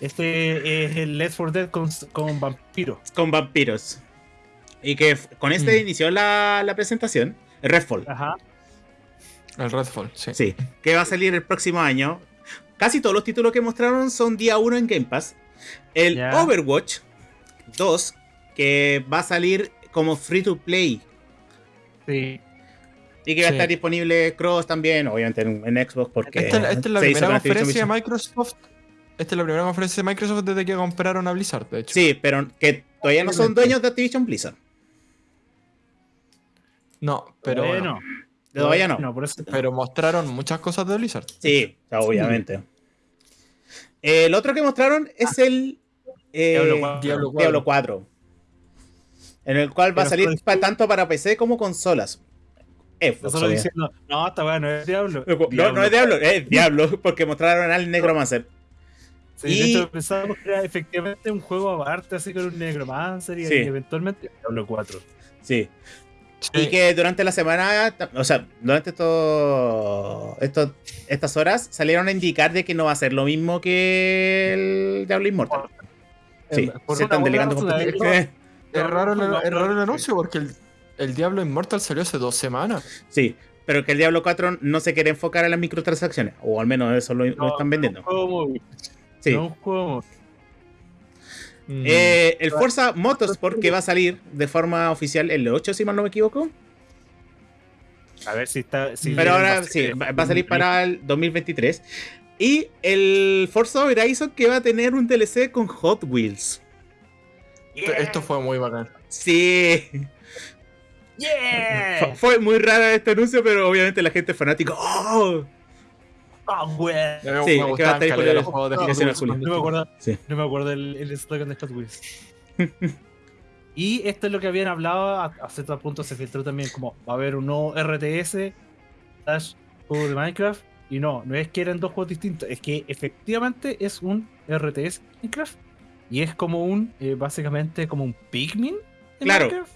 Este es el Left 4 Dead con, con vampiros. con vampiros. Y que con este Mm. inició la, la presentación, Redfall. Ajá. El Redfall, sí. Sí, que va a salir el próximo año. Casi todos los títulos que mostraron son día 1 en Game Pass. El. Overwatch 2, que va a salir como free to play. Sí. Y que va a Sí. estar disponible Cross también, obviamente en, en Xbox, porque Esta, esta es la primera Activision conferencia de. Microsoft. Esta es la primera conferencia de Microsoft desde que compraron a Blizzard, de hecho. Sí, pero que todavía no son dueños de Activision Blizzard. No, pero, bueno. Todavía no. No, por eso. pero mostraron muchas cosas de Blizzard. Sí, obviamente. El otro que mostraron es el eh, Diablo 4. Diablo 4. Diablo 4. En el cual va a salir con- tanto para PC como consolas. Nosotros diciendo, no, esta weá no es Diablo. No, no es Diablo, es Diablo, porque mostraron al Necromancer. Sí, Y- de hecho, pensábamos que era efectivamente un juego aparte, así con un Necromancer y Sí. eventualmente Diablo 4. Sí. Sí. Y que durante la semana, o sea, durante esto, esto- estas horas salieron a indicar de que no va a ser lo mismo que el Diablo Immortal. Sí, por se están delegando buena razón, completamente. Es raro, el, No, es raro el no, anuncio porque el, el Diablo Immortal salió hace dos semanas. Sí, pero que el Diablo 4 no se quiere enfocar en las microtransacciones, o al menos eso lo, están vendiendo. No Sí. no Mm. Eh, el Forza Motorsport que va a salir de forma oficial el 8, si mal no me equivoco. A ver si está. Si Pero ahora sí, va, a salir para el 2023. Y el Forza Horizon que va a tener un DLC con Hot Wheels. Esto- Esto fue muy bacán. Sí. ¡Yeah! Fu- Fue muy raro este anuncio, pero obviamente la gente fanática. ¡Oh! ¡Ah, Sí, me gustaban los juegos de No, me acuerdo, Sí. no me acuerdo el, el slogan de Hot Wheels. y esto es lo que habían hablado a, cierto punto se filtró también como va a haber un nuevo RTS slash juego de Minecraft y no, no es que eran dos juegos distintos, es que efectivamente es un RTS de Minecraft y es como un, eh, básicamente como un Pikmin Claro. Minecraft.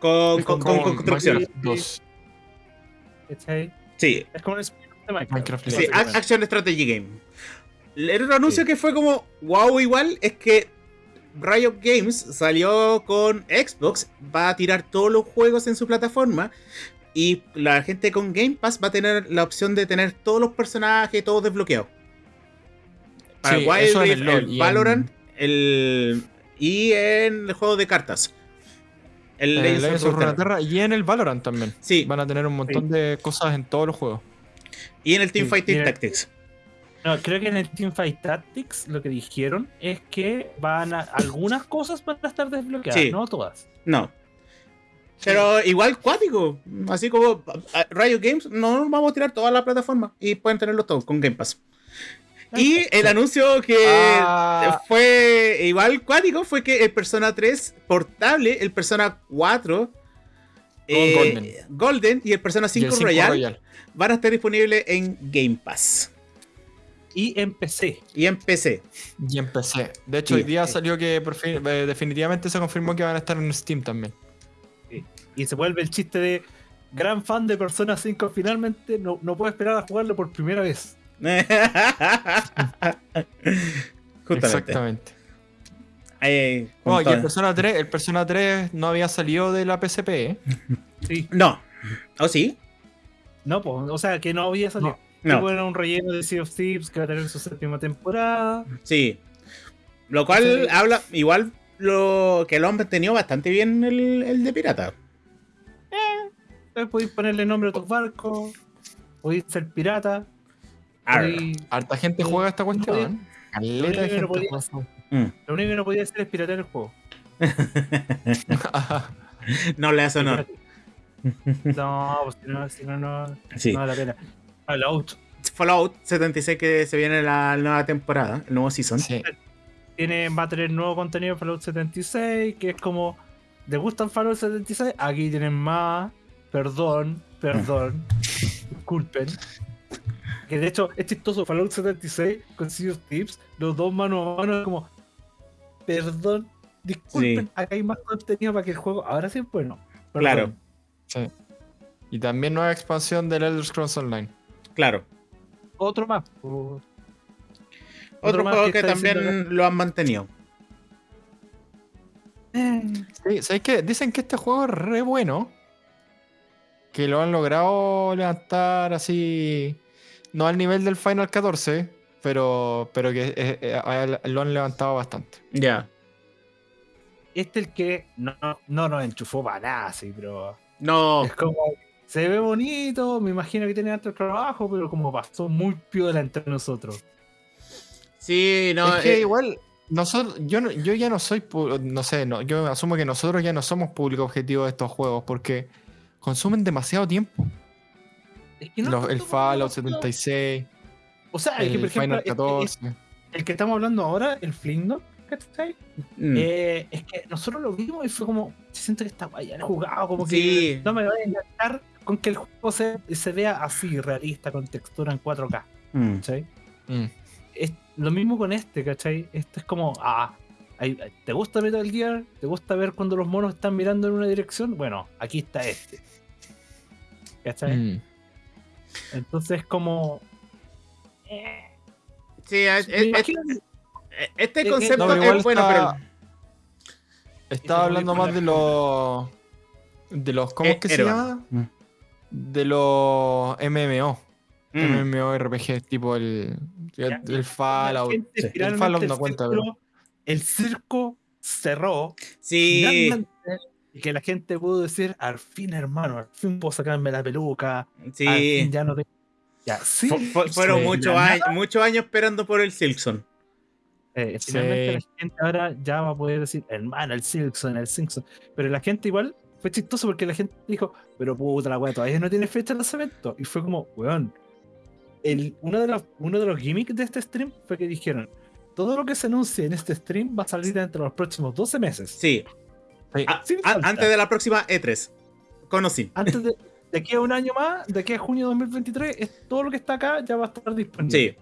Con, con- con construcción. Minecraft 2. ¿cachai? Sí, Es como un de Minecraft. Minecraft sí, Action Strategy Game. El otro anuncio que fue como wow igual es que Riot Games salió con Xbox, va a tirar todos los juegos en su plataforma y la gente con Game Pass va a tener la opción de tener todos los personajes todos desbloqueados. Para Sí, Wild Rift, el el y en- Valorant el, y en el juego de cartas. El En el Legends Legends of. Runeterra y en el Valorant también. Sí, Van a tener un montón de cosas en todos los juegos. Y en el Team Sí, Fighting mira. Tactics. No, creo que en el Teamfight Tactics lo que dijeron es que van a algunas cosas van a estar desbloqueadas, Sí. no todas. No. Pero igual cuático. Así como Riot Games, no vamos a tirar toda la plataforma y pueden tenerlos todos con Game Pass. Y el anuncio que Ah. fue igual cuático fue que el Persona 3 portable, el Persona 4 eh, Golden. Golden y el Persona Y 5, el 5 Royal, Royal. van a estar disponibles en Game Pass Y en PC. y en PC. Y en PC. De hecho, Sí. hoy día salió que por fin- eh, definitivamente se confirmó que van a estar en Steam también. Y se vuelve el chiste de gran fan de Persona 5 finalmente no, no puedo esperar a jugarlo por primera vez. Justamente. Exactamente. Eh, Oh, y el Persona 3, el Persona 3 no había salido de la PSP, ¿eh? Sí. No. ¿O sí? No, pues, o sea que no había salido. No. Que era un relleno de Sea of Thieves que va a tener su séptima temporada. Sí. Lo cual Sí. habla, igual lo que lo han mantenido bastante bien el, el de pirata. Entonces podéis ponerle nombre a tus barcos. Podéis ser pirata. Podéis- Harta gente No, juega esta cuestión. no ¿eh? Caleta de no gente podía- juega esta Mm. Lo único que no podía hacer es piratear el juego. No le hace honor. No, pues si no, si no, no, Sí. no vale la pena. Fallout Fallout 76 que se viene la nueva temporada, el nuevo season. sí. tiene, va a tener nuevo contenido en Fallout 76, que es como, ¿te gustan Fallout 76? Aquí tienen más, perdón, perdón, disculpen. Que de hecho es chistoso, Fallout 76 con Sea of Tips, los dos mano a mano, es como, perdón, disculpen, Sí. acá hay más contenido para que el juego ahora sí es bueno. perdón". Claro. sí. Y también nueva expansión del Elder Scrolls Online. Claro. Otro más. Otro más juego que, también diciendo lo han mantenido. Sí, Sí, ¿Sabes qué? Dicen que este juego es re bueno. Que lo han logrado levantar así. No al nivel del Final 14, pero, pero que eh, eh, lo han levantado bastante. Ya. Este es el que no, no nos enchufó para nada, sí, pero. No. Es como. Se ve bonito, me imagino que tiene alto trabajo, pero como pasó muy piola entre nosotros. Sí, no. es que eh, igual, nosotros, yo, no- yo ya no soy, no sé, no, yo asumo que nosotros ya no somos público objetivo de estos juegos porque consumen demasiado tiempo. Es que no Los- el Fallout como- 76, O sea, es que el por ejemplo, Final es- es- 14. el que estamos hablando ahora, el Flindor, ¿cachai? mm. Eh, es que nosotros lo vimos y fue como, siento que está guay, han jugado, como que no me voy a enganchar con que el juego se, se vea así, realista, con textura en 4K, Mm. ¿cachai? Mm. Es lo mismo con este, ¿cachai? Este es como, ah, ¿te gusta Metal Gear? ¿Te gusta ver cuando los monos están mirando en una dirección? Bueno, aquí está este. ¿Cachai? Mm. Entonces como... eh, Sí, es- es- este concepto no, pero es bueno, está- pero. Estaba hablando más de los. De los. ¿Cómo Eh, es que se llama? Mm. De los MMO. Mm. MMORPG, tipo el. Ya. El Fallout. El Fallout no el cuenta, círculo- El circo cerró. Sí. Y que la gente pudo decir, al fin, hermano, al fin puedo sacarme la peluca. Al Sí. fin ya no te... Ya, sí. Fu- fu- fueron sí, muchos años, esperando por el Silkson. Eh, Sí. finalmente la gente ahora ya va a poder decir, hermano, el Silkson, el Simpson. Pero la gente igual fue chistoso porque la gente dijo, pero puta la weá, todavía no tiene fecha de lanzamiento. Y fue como, weón. El, uno, de los, uno de los gimmicks de este stream fue que dijeron, todo lo que se anuncie en este stream va a salir dentro de los próximos 12 meses. Sí. Sí. A- Sin a- falta. antes de la próxima E3. Conocí. Antes de, de aquí a un año más, de aquí a junio de 2023, es, todo lo que está acá ya va a estar disponible. Sí.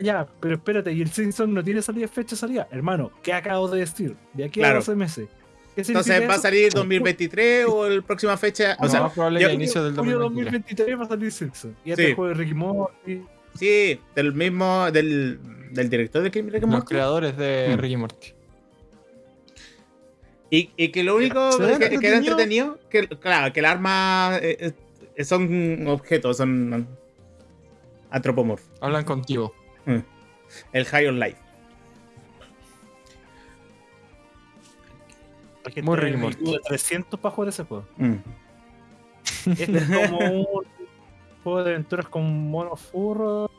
Ya, pero espérate, y el Simpson no tiene salida fecha de salida. Hermano, ¿qué acabo de decir? De aquí Claro. a 12 meses. ¿Qué significa Entonces va a salir 2023 o la próxima fecha. O sea, más probable yo- que inicio del Junio 2023. 2023 va a salir Simpson. Y Sí. este juego de Ricky Morty. sí, del mismo, del, del director de Rick and Los Morty. creadores de Mm. Ricky Morty. Y, y que lo único ¿Se ve que, que era entretenido? que claro, que el arma eh, eh, son objetos, son antropomorfos. Hablan contigo. El High on Life. Muy de 300 para jugar ese juego. Mm. Este es como un juego de aventuras con monos furros.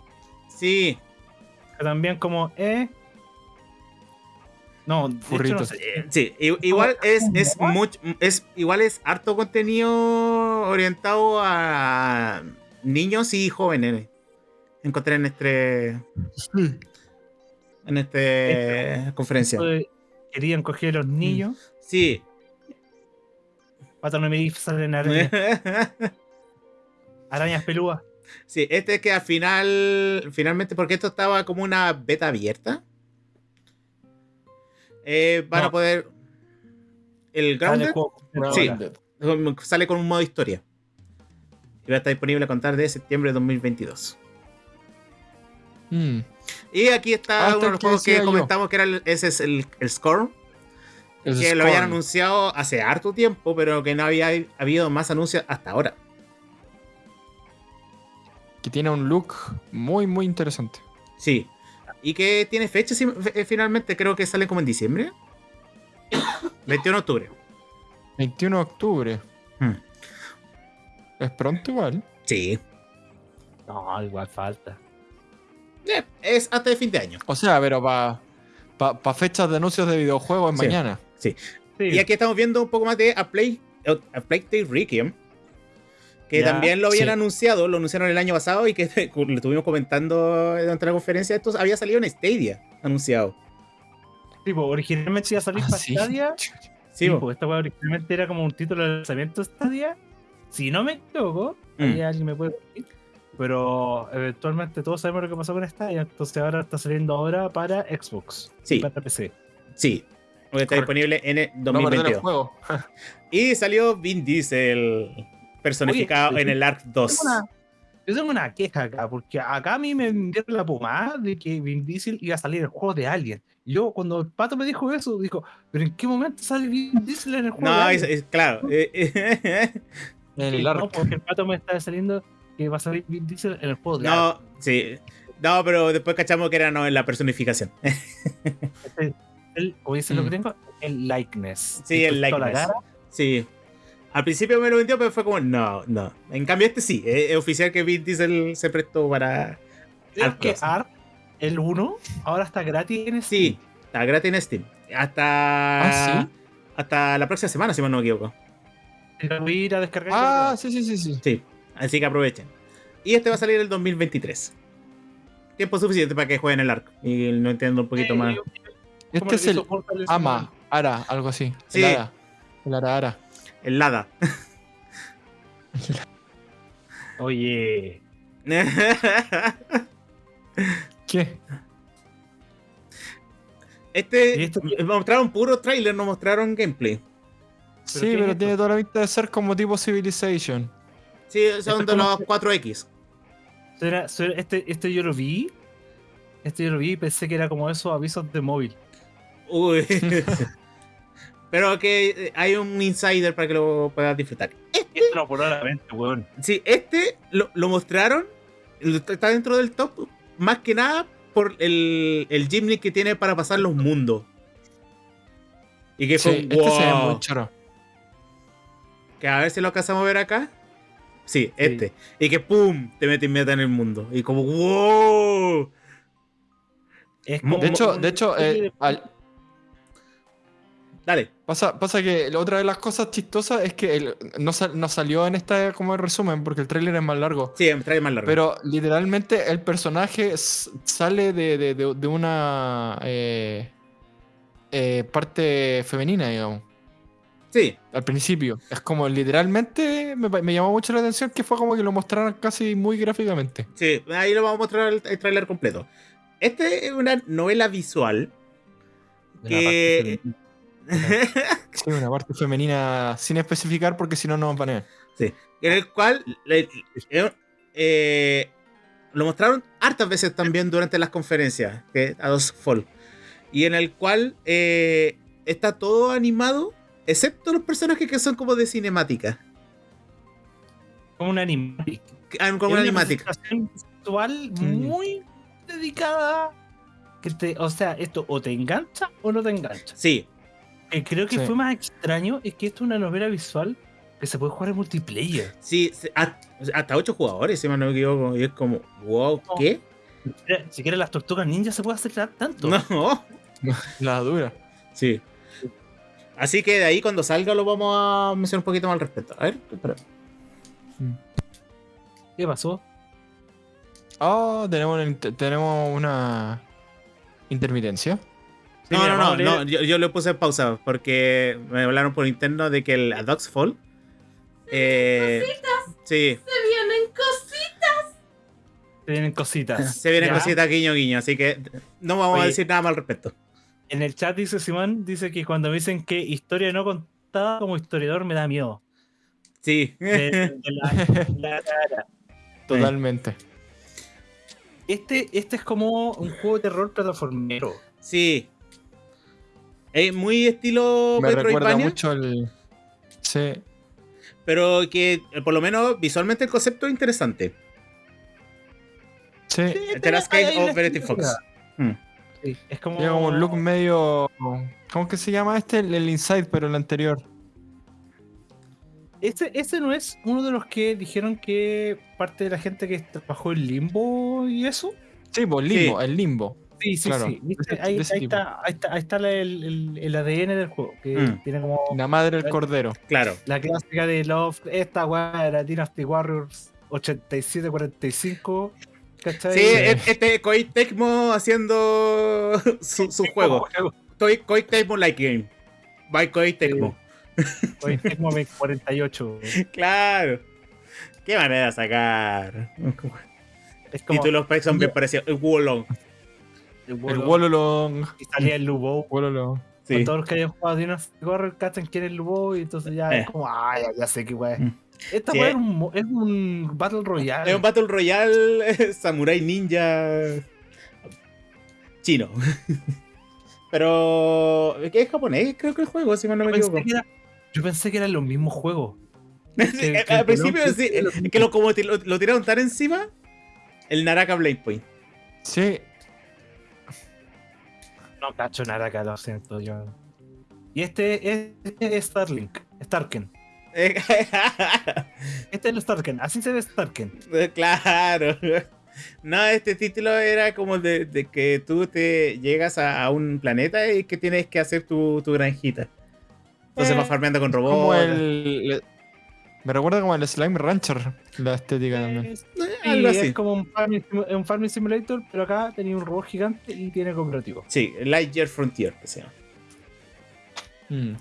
Sí, Que también como, eh. No, hecho no Furritos. sé. sí. Igual es, es mucho, es igual es harto contenido orientado a niños y jóvenes. Encontré en este en este conferencia. Esto de- Querían coger a los niños. Sí. Para no me salen arañas, arañas pelúas. Sí, este es que al final, finalmente, porque esto estaba como una beta abierta, eh, van a poder. El Grounded Sí. sale con un modo historia. Y va a estar disponible a contar de septiembre de 2022. Mm. Y aquí está Ah, uno de los juegos que yo. comentamos que era el, ese es el, el Score, El que lo habían anunciado hace harto tiempo, pero que no había habido más anuncios hasta ahora. Que tiene un look muy, muy interesante. Sí. Y que tiene fecha sí, eh, finalmente, creo que sale como en diciembre. 21 de octubre. 21 de octubre. Hmm. Es pronto igual. Sí. No, igual falta. Eh, Es hasta el fin de año. O sea, pero para pa, fechas de anuncios de videojuegos es Sí. mañana. Sí. Y aquí estamos viendo un poco más de A Play, A Plague Tale Requiem. Que Ya, también lo habían sí. anunciado, lo anunciaron el año pasado y que lo estuvimos comentando durante la conferencia. Esto había salido en Stadia anunciado. Tipo, originalmente iba a salir Ah, para sí. Stadia. Sí, Sí, pues esta weá originalmente era como un título de lanzamiento de Stadia. Si no me equivoco, Mm. ahí alguien me puede decir. Pero eventualmente todos sabemos lo que pasó con Stadia. Entonces ahora está saliendo ahora para Xbox. Sí. Y para PC. sí. Porque está Correcto. disponible en el No perder el 2022. juego. y salió Vin Diesel personificado Oye, en el Ark 2. Tengo una, Yo tengo una queja acá, porque acá a mí me vendieron la pomada de que Vin Diesel iba a salir en el juego de Alien. Y Yo, cuando el pato me dijo eso, dijo, ¿pero en qué momento sale Vin Diesel en el juego de No, es, Alien? es- claro. eh, eh, el no, arco. porque el pato me está saliendo que va a salir Vin Diesel en el juego de Alien. no, sí. No, pero después cachamos que era no en la personificación. Este, el, como dice lo que Mm. tengo, el likeness. Sí, el likeness. Sí. Al principio me lo vendió, pero fue como, no, no. En cambio, este sí. Es, es oficial que Vin Diesel se prestó para. Al que. Ark, el 1, ahora está gratis en Steam. Sí, está gratis en Steam. Hasta. ¿Ah, sí? Hasta la próxima semana, si mal no me equivoco. Lo voy a ir a descargar. Ah, sí, sí, sí, sí. Sí, así que aprovechen. Y este va a salir el 2023. Tiempo suficiente para que jueguen el arco. Y no entiendo un poquito más. Este es el Ama, Ara, algo así. Sí. El Ara. El Ara Ara. El Lada. Oye, ¿Qué? este. Mostraron puro trailer, no mostraron gameplay. Sí, pero tiene toda la pinta de ser como tipo Civilization. Sí, son de los que- 4X. será- será- este, este yo lo vi. Este yo lo vi y pensé que era como esos avisos de móvil. Uy. Pero que eh, hay un insider para que lo puedas disfrutar. Extrapoladamente, weón. Sí, este lo, lo mostraron. Está dentro del top. Más que nada por el, el gimmick que tiene para pasar los mundos. Y que fue Sí, un este se ve wow. muy choro. Que a ver si lo alcanzamos a ver acá. Sí, este. Y que pum, te mete inmediatamente en el mundo. Y como wow. Es Mo- como De hecho, de hecho, eh, al- Dale. pasa, pasa que otra de las cosas chistosas es que el- no, sal- no salió en esta como resumen porque el tráiler es más largo. Sí, trae más largo. Pero literalmente el personaje sale de, de- de- de una eh, eh, parte femenina, digamos. sí, Al principio. Es como literalmente me, llamó mucho la atención que fue como que lo mostraron casi muy gráficamente. sí. Ahí lo vamos a mostrar el, el tráiler completo. Este es una novela visual. que-. Sí, una parte femenina sin especificar porque si no nos van a en el cual le- eh, eh, lo mostraron hartas veces también durante las conferencias que a dos Fall y en el cual eh, está todo animado excepto los personajes que son como de cinemática Como una animática. Ah, como una animática visual muy dedicada. Que te, o sea, esto o te engancha o no te engancha. sí Que creo que Sí. fue más extraño es que esto es una novela visual que se puede jugar en multiplayer. sí hasta, hasta ocho jugadores si no me equivoco y es como wow ¿qué? Si quieres las tortugas ninjas se puede hacer tanto. no La dura. sí así que de ahí cuando salga lo vamos a mencionar un poquito más al respecto a ver espera. ¿Qué pasó? Oh, tenemos una, inter- tenemos una intermitencia. Sí, No, mira, no, no, no, yo, yo lo puse en pausa porque me hablaron por interno de que el A Dog's Fall. Eh, sí, Se vienen cositas. Se vienen cositas. se viene ¿Ya? cosita guiño guiño, así que no vamos a decir nada más al respecto. En el chat dice Simón, dice que cuando me dicen que historia no contada como historiador me da miedo. Sí. De- de la- la cara. Totalmente. Este, este es como un juego de terror plataformero. sí. Es muy estilo Me recuerda Metroidvania, mucho el. Sí. pero que eh, por lo menos visualmente el concepto es interesante. Sí. El Terrascape of Verity Fox. Mm. Sí, es como, Tiene como un look medio. ¿Cómo que se llama este? El, el Inside, pero el anterior. Este, este no es uno de los que dijeron que parte de la gente que trabajó en Limbo y eso. Sí, pues limbo, el limbo. Sí, sí, Claro, sí. De Ahí, de está, ahí está, ahí está la- el, el- el ADN del juego, que Mm. tiene como La madre del cordero. Claro. la clásica de Love. Esta weá era Dynasty Warriors 87-45. ¿Cachai? Sí, e- este Koei Tecmo haciendo su, su juego. Koei, Tecmo Like Game. By Koei Tecmo. Koei Tecmo 48. Claro. Qué manera de sacar. Es como Títulos son bien parecidos. El Wolong. El Wololong. Y salía el Lubo. Wololong. Sí. Todos los que hayan jugado Dynasty Warriors cachan quién es el Lubo y entonces ya Eh. es como, ah, ya, ya sé qué weá. es. Mm. Esta Sí. weá es un, es un Battle Royale. Es un Battle Royale Samurai Ninja chino. Pero. ¿Qué es japonés? Creo que el juego, si mal no yo, me equivoco. pensé que era, yo pensé que eran los mismos juegos. Sí, que- Al que principio no- sí, es que lo, como lo tiraron tan encima, el Naraka Blade Point. Sí, No cacho nada acá, lo siento yo. Y este es, este es Starlink, Starken. Este es el Starken, así se ve Starken. claro. No, este título era como de, de que tú te llegas a, a un planeta y que tienes que hacer tu, tu granjita. Entonces Eh, vas farmeando con robots. como el. Me recuerda como el Slime Rancher, la estética también. Es, eh, sí, algo es como un farming, simu- un farming simulator, pero acá tenía un robot gigante y tiene cooperativo. Sí, Lightyear Frontier, que se llama. Mm.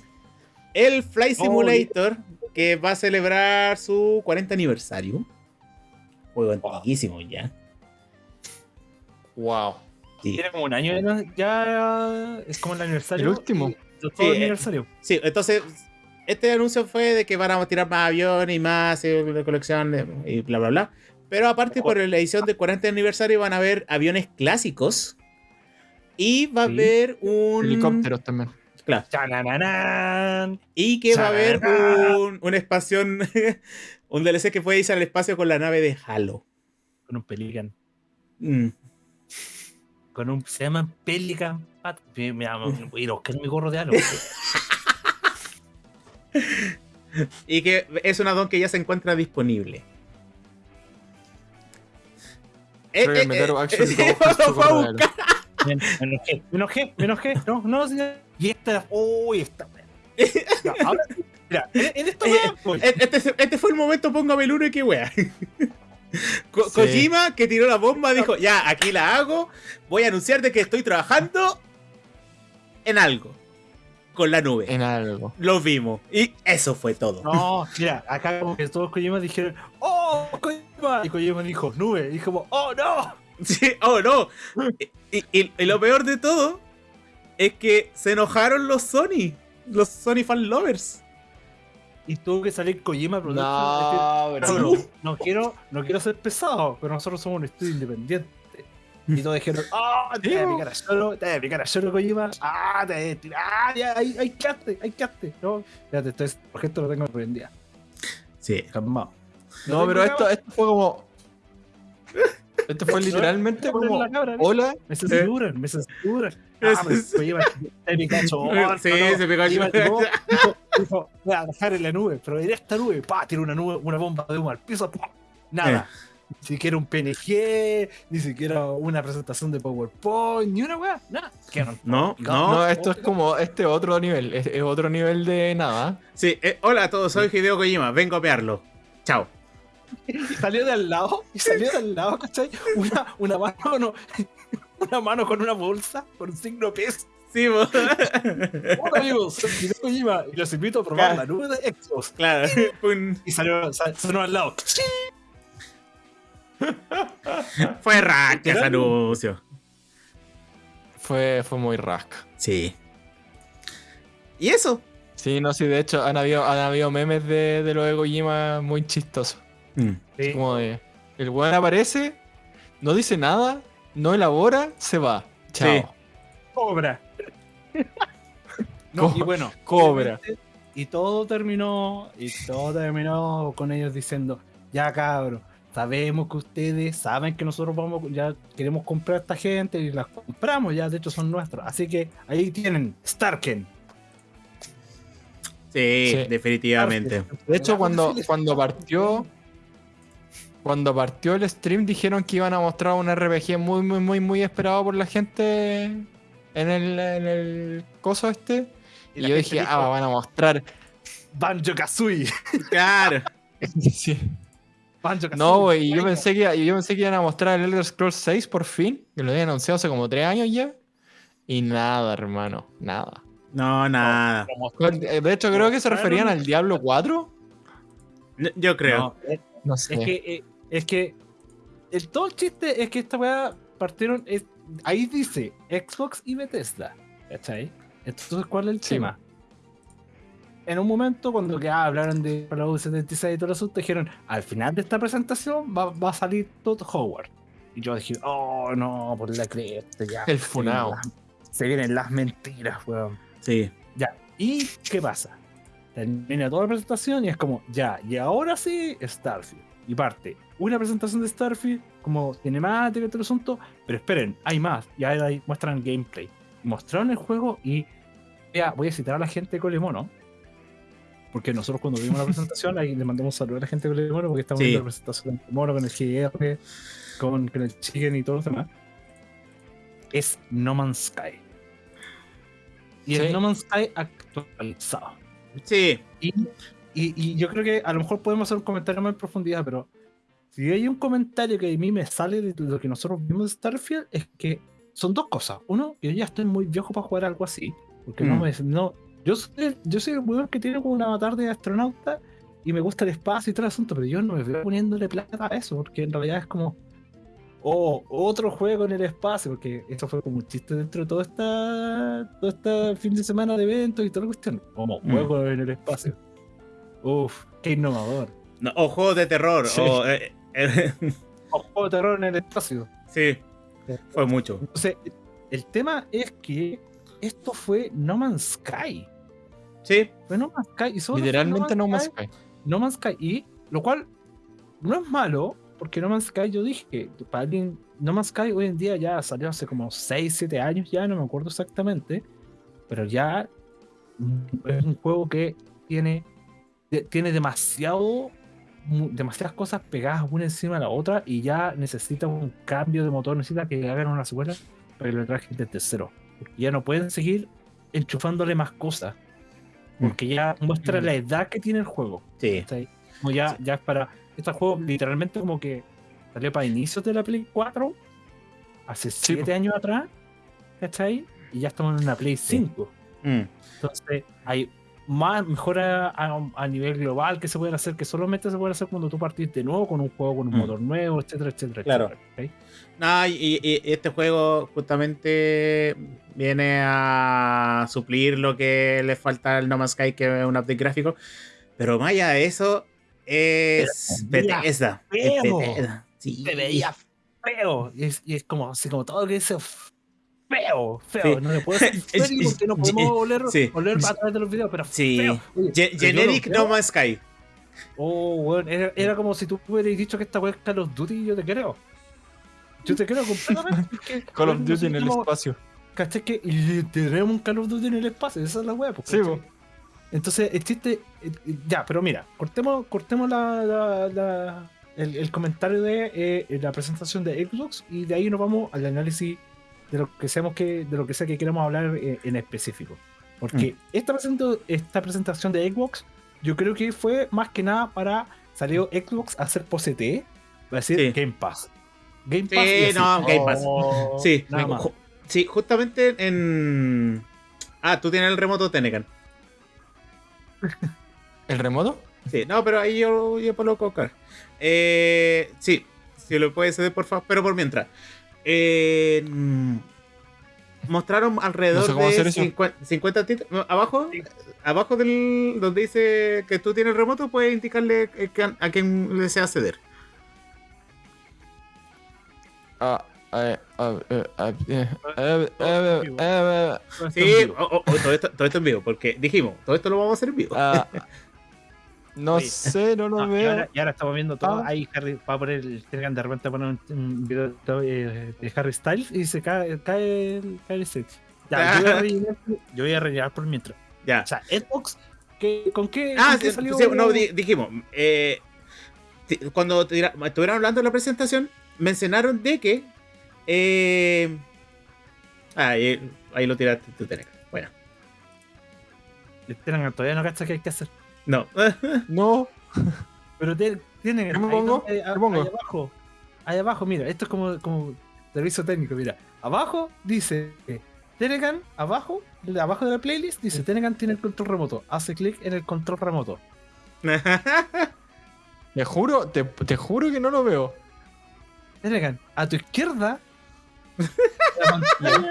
El Fly Simulator, que va a celebrar su 40 aniversario. Juego antiquísimo ya. Wow. Sí. Tiene como un año ya es como el aniversario. El último. y- Todo Sí, el eh, aniversario. Sí, entonces, este anuncio fue de que van a tirar más aviones y más eh, de colección y bla, bla, bla. Pero aparte, por la edición del 40 aniversario, van a haber aviones clásicos. Y va a Sí. haber un. Helicópteros también. Claro. Chananán. Y que va a haber un, un espacio. un DLC que puede irse al espacio con la nave de Halo. Con un Pelican. Mm. Con un. Se llama Pelican. Pat- Me, me, me voy a ir a buscar mi gorro de halo. Y que es un addon que ya se encuentra disponible. Eh, eh, eh, Action eh. Me enojé, me enojé, me enojé. No, no, sí, y esta. Uy, esta. Ya, ahora, mira, en, en esta weá, voy. Eh, Este, este fue el momento, póngame el uno y qué wea. Ko- Sí. Kojima, que tiró la bomba, dijo, ya, aquí la hago. Voy a anunciar de que estoy trabajando en algo. Con la nube. En algo. Lo vimos. Y eso fue todo. No, mira, acá como que todos Kojima dijeron, ¡Oh, Kojima! Y Kojima dijo, nube. Y como, ¡Oh, no! Sí, oh no. Y, y- y lo peor de todo es que se enojaron los Sony. Los Sony fan lovers. Y tuvo que salir Kojima a protestar. No, bro. "Cabro, no quiero, no quiero ser pesado, pero nosotros somos un estudio independiente. Y todos dijeron, ¡Ah! te voy a picar a Shoro, te voy a picar a Shoro Kojima, ¡ah! Te voy a tirar, ¡ah! Ya, ahí, ahí quedaste, ahí quedaste. No, fíjate, esto es, por esto lo tengo prendida. Sí. Calmado. No, pero esto, esto fue como. Esto fue literalmente Poner como. cabra. Hola. Me censuran, me censuran. Ah, Kojima, te picacho. Sí, se llegó, dijo, voy a dejar en la nube, pero esta nube, pa, tira una nube, una bomba de humo al piso, pa, nada. Ni siquiera un PNG, ni siquiera una presentación de PowerPoint, ni una weá, nada. No, no. No, esto es como este otro nivel. Es, es otro nivel de nada. Sí, eh, hola a todos, soy Hideo Kojima. Vengo a pearlo. Chao. Y salió de al lado, y salió de al lado, ¿cachai? Una, una mano, no, una mano con una bolsa, con un signo peso. Sí, bo- Hola amigos, soy Hideo Kojima y los invito a probar la nube de Xbox. claro. Y salió, sa- sonó al lado. Fue raca ese anuncio. Fue, fue muy rasca. Sí. ¿Y eso? Sí, no, sí, de hecho han habido, han habido memes de, de lo de Kojima muy chistosos. Mm. Sí. Como de. El weón aparece, no dice nada, no elabora, se va. Chao. Sí. Cobra. No, y bueno, cobra. Y todo terminó, y todo terminó con ellos diciendo, ya cabros, sabemos que ustedes saben que nosotros vamos, ya queremos comprar a esta gente y las compramos, ya de hecho son nuestros. Así que ahí tienen Starken. Sí, Sí. definitivamente. De hecho, cuando, cuando partió. Cuando partió el stream dijeron que iban a mostrar un RPG muy, muy, muy, muy esperado por la gente en el, en el coso este. Y, yo dije, dijo, ah, van a mostrar. Banjo Kazooie. Claro. Sí. Banjo. No, güey, y yo pensé que yo pensé que iban a mostrar el Elder Scrolls 6 por fin, que lo habían anunciado hace como 3 años ya. Y nada, hermano, nada. No, nada. De hecho, creo que se referían al Diablo 4. No, Yo creo. No, es- No sé. Es que, eh, es que el, todo el chiste es que esta weá partieron. es- ahí dice Xbox y Bethesda. ¿Cachai? Entonces, ¿cuál es el Sí. tema? En un momento, cuando ya hablaron de Fallout 76 y todo eso, dijeron, al final de esta presentación va, va a salir Todd Howard. Y yo dije, oh no, por la cresta, ya. El funao. Se vienen las mentiras, weón. Sí. Ya. ¿Y qué pasa? Termina toda la presentación y es como, ya, y ahora sí, Starfield. Y parte una presentación de Starfield como cinemática y todo el asunto, pero esperen, hay más. Y ahí ahí muestran gameplay. Mostraron el juego y ya, voy a citar a la gente de Colemono. Porque nosotros cuando vimos la presentación, ahí le mandamos un saludo a la gente de Colemono porque estamos Sí. viendo la presentación de Colemono con el GR, con, con el Chicken y todos los demás. Es No Man's Sky. Y Sí. el No Man's Sky actualizado. Sí. Y, y- y yo creo que a lo mejor podemos hacer un comentario más en profundidad, pero si hay un comentario que a mí me sale de lo que nosotros vimos de Starfield, es que son dos cosas. Uno, yo ya estoy muy viejo para jugar algo así. Porque no Mm. me. No, yo, soy, yo soy el weón que tiene como un avatar de astronauta y me gusta el espacio y todo el asunto, pero yo no me veo poniéndole plata a eso, porque en realidad es como. Oh, otro juego en el espacio, porque eso fue como un chiste dentro de todo esta, todo este fin de semana de eventos y toda la cuestión. Como Mm. juego en el espacio. Uf, qué innovador. No, o juegos de terror. Sí. O, eh, eh, O juego de terror en el espacio. sí. Fue mucho. Entonces, el tema es que esto fue No Man's Sky. Sí. Fue No Man's Sky. Y solo fue Literalmente no más Sky. No Man's Sky. Y lo cual no es malo, porque No Man's Sky, yo dije que para alguien, No Man's Sky hoy en día ya salió hace como 6, 7 años, ya no me acuerdo exactamente, pero ya es un juego que tiene, de- tiene demasiado, demasiadas cosas pegadas una encima de la otra y ya necesita un cambio de motor, necesita que hagan una secuela para que lo trajen desde cero. Ya no pueden seguir enchufándole más cosas. Porque ya muestra Mm. la edad que tiene el juego. Sí. Como ya, ya es para. Este juego literalmente como que salió para inicios de la Play 4, hace Sí, 7 años atrás, ¿cachai? Y ya estamos en una Play 5. Mm. Entonces hay más mejora a, a nivel global que se pueden hacer, que solamente se puede hacer cuando tú partís de nuevo con un juego, con un Mm. motor nuevo, etcétera, etcétera. Claro. etcétera. No, y, y este juego justamente viene a suplir lo que le falta al No Man's Sky, que es un update gráfico. Pero más allá de eso, es Bethesda. Es feo. Bethesda. Sí. Se veía feo. Y es, y es como, así como todo lo que dice feo, feo. Sí. No le puedo decir porque no podemos oler, sí. oler a través de los videos, pero Sí. feo. Oye, Ge- Generic. No Man's Sky. Oh, weón, era, era como si tú hubieras dicho que esta weá es Call of Duty y yo te creo. Yo te creo completamente. porque, Call of Duty en el nosotros- espacio. ¿Cachai? Que y tenemos un Call of Duty en el espacio, esa es la weá. pues, Sí. Entonces, el chiste. eh, Ya, pero mira, cortemos, cortemos la, la- la- el, el comentario de eh, la presentación de Xbox y de ahí nos vamos al análisis de lo que seamos que, de lo que sea que queramos hablar eh, en específico. Porque esta, presento- esta presentación de Xbox, yo creo que fue más que nada para salió Xbox a hacer posete, va a decir Sí. Game Pass. Game Sí, Pass. y así, no, Game Pass. oh, Sí, nada más. ju- sí, justamente en. Ah, tú tienes el remoto Tenecan. ¿El remoto? Sí, no, pero ahí yo, yo puedo colocar. Eh, sí, si lo puedes ceder, por favor, pero por mientras. Eh, mostraron alrededor No sé cómo de hacer eso. 50, 50 títulos. Abajo, abajo del donde dice que tú tienes el remoto, puedes indicarle eh, a quien desea ceder. Ah, ah, ah, Sí, todo, esto, todo esto en vivo, porque dijimos, todo esto lo vamos a hacer en vivo. No Oye. sé, no lo No, y, veo. ahora, y ahora estamos viendo todo. Ah. Ahí Harry va a poner el Telegram de repente poner un, un video de, de Harry Styles y se cae, cae el, cae el set. Ya, yo voy, a rellenar, yo voy a rellenar por mientras. ya. O sea, Xbox, ¿qué, ¿con qué, Ah, con qué sí, salió? sí, no, di- dijimos. eh, cuando tira- estuvieron hablando de la presentación, mencionaron de que. eh, ah, ahí, ahí lo tiraste tú, Teneca. Bueno, El Telegram todavía no cacha qué hay que hacer. No. No, Pero te- tiene ¿Qué me ahí pongo? donde- ¿Qué pongo? Ahí abajo. Ahí abajo, mira, esto es como, como servicio técnico, mira. Abajo dice Telegram, abajo, de abajo de la playlist, dice Telegram tiene el control remoto. Hace clic en el control remoto. te juro, te, te juro que no lo veo. Telegram, a tu izquierda. la pantalla,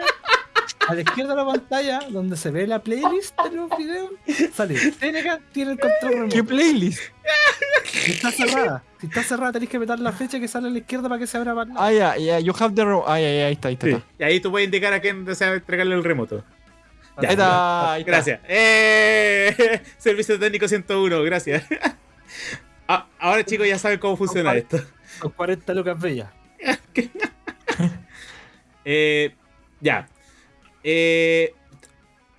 a la izquierda de la pantalla, donde se ve la playlist de los videos, sale Tenecan tiene el control remoto. ¿Qué playlist? Si está cerrada, si está cerrada, tenés que apretar la fecha que sale a la izquierda para que se abra para Ah, ya, ya, you have the ro- Ah, ya, ya, ahí está, ahí está. Sí. ahí está. Y ahí tú puedes indicar a quién desea entregarle el remoto. Ahí está, ahí está. Gracias. ¡Eh! Servicio técnico 101, gracias. Ah, ahora chicos ya saben cómo funciona Compadre. esto. Con 40 lucas bellas. Eh, ya. Eh,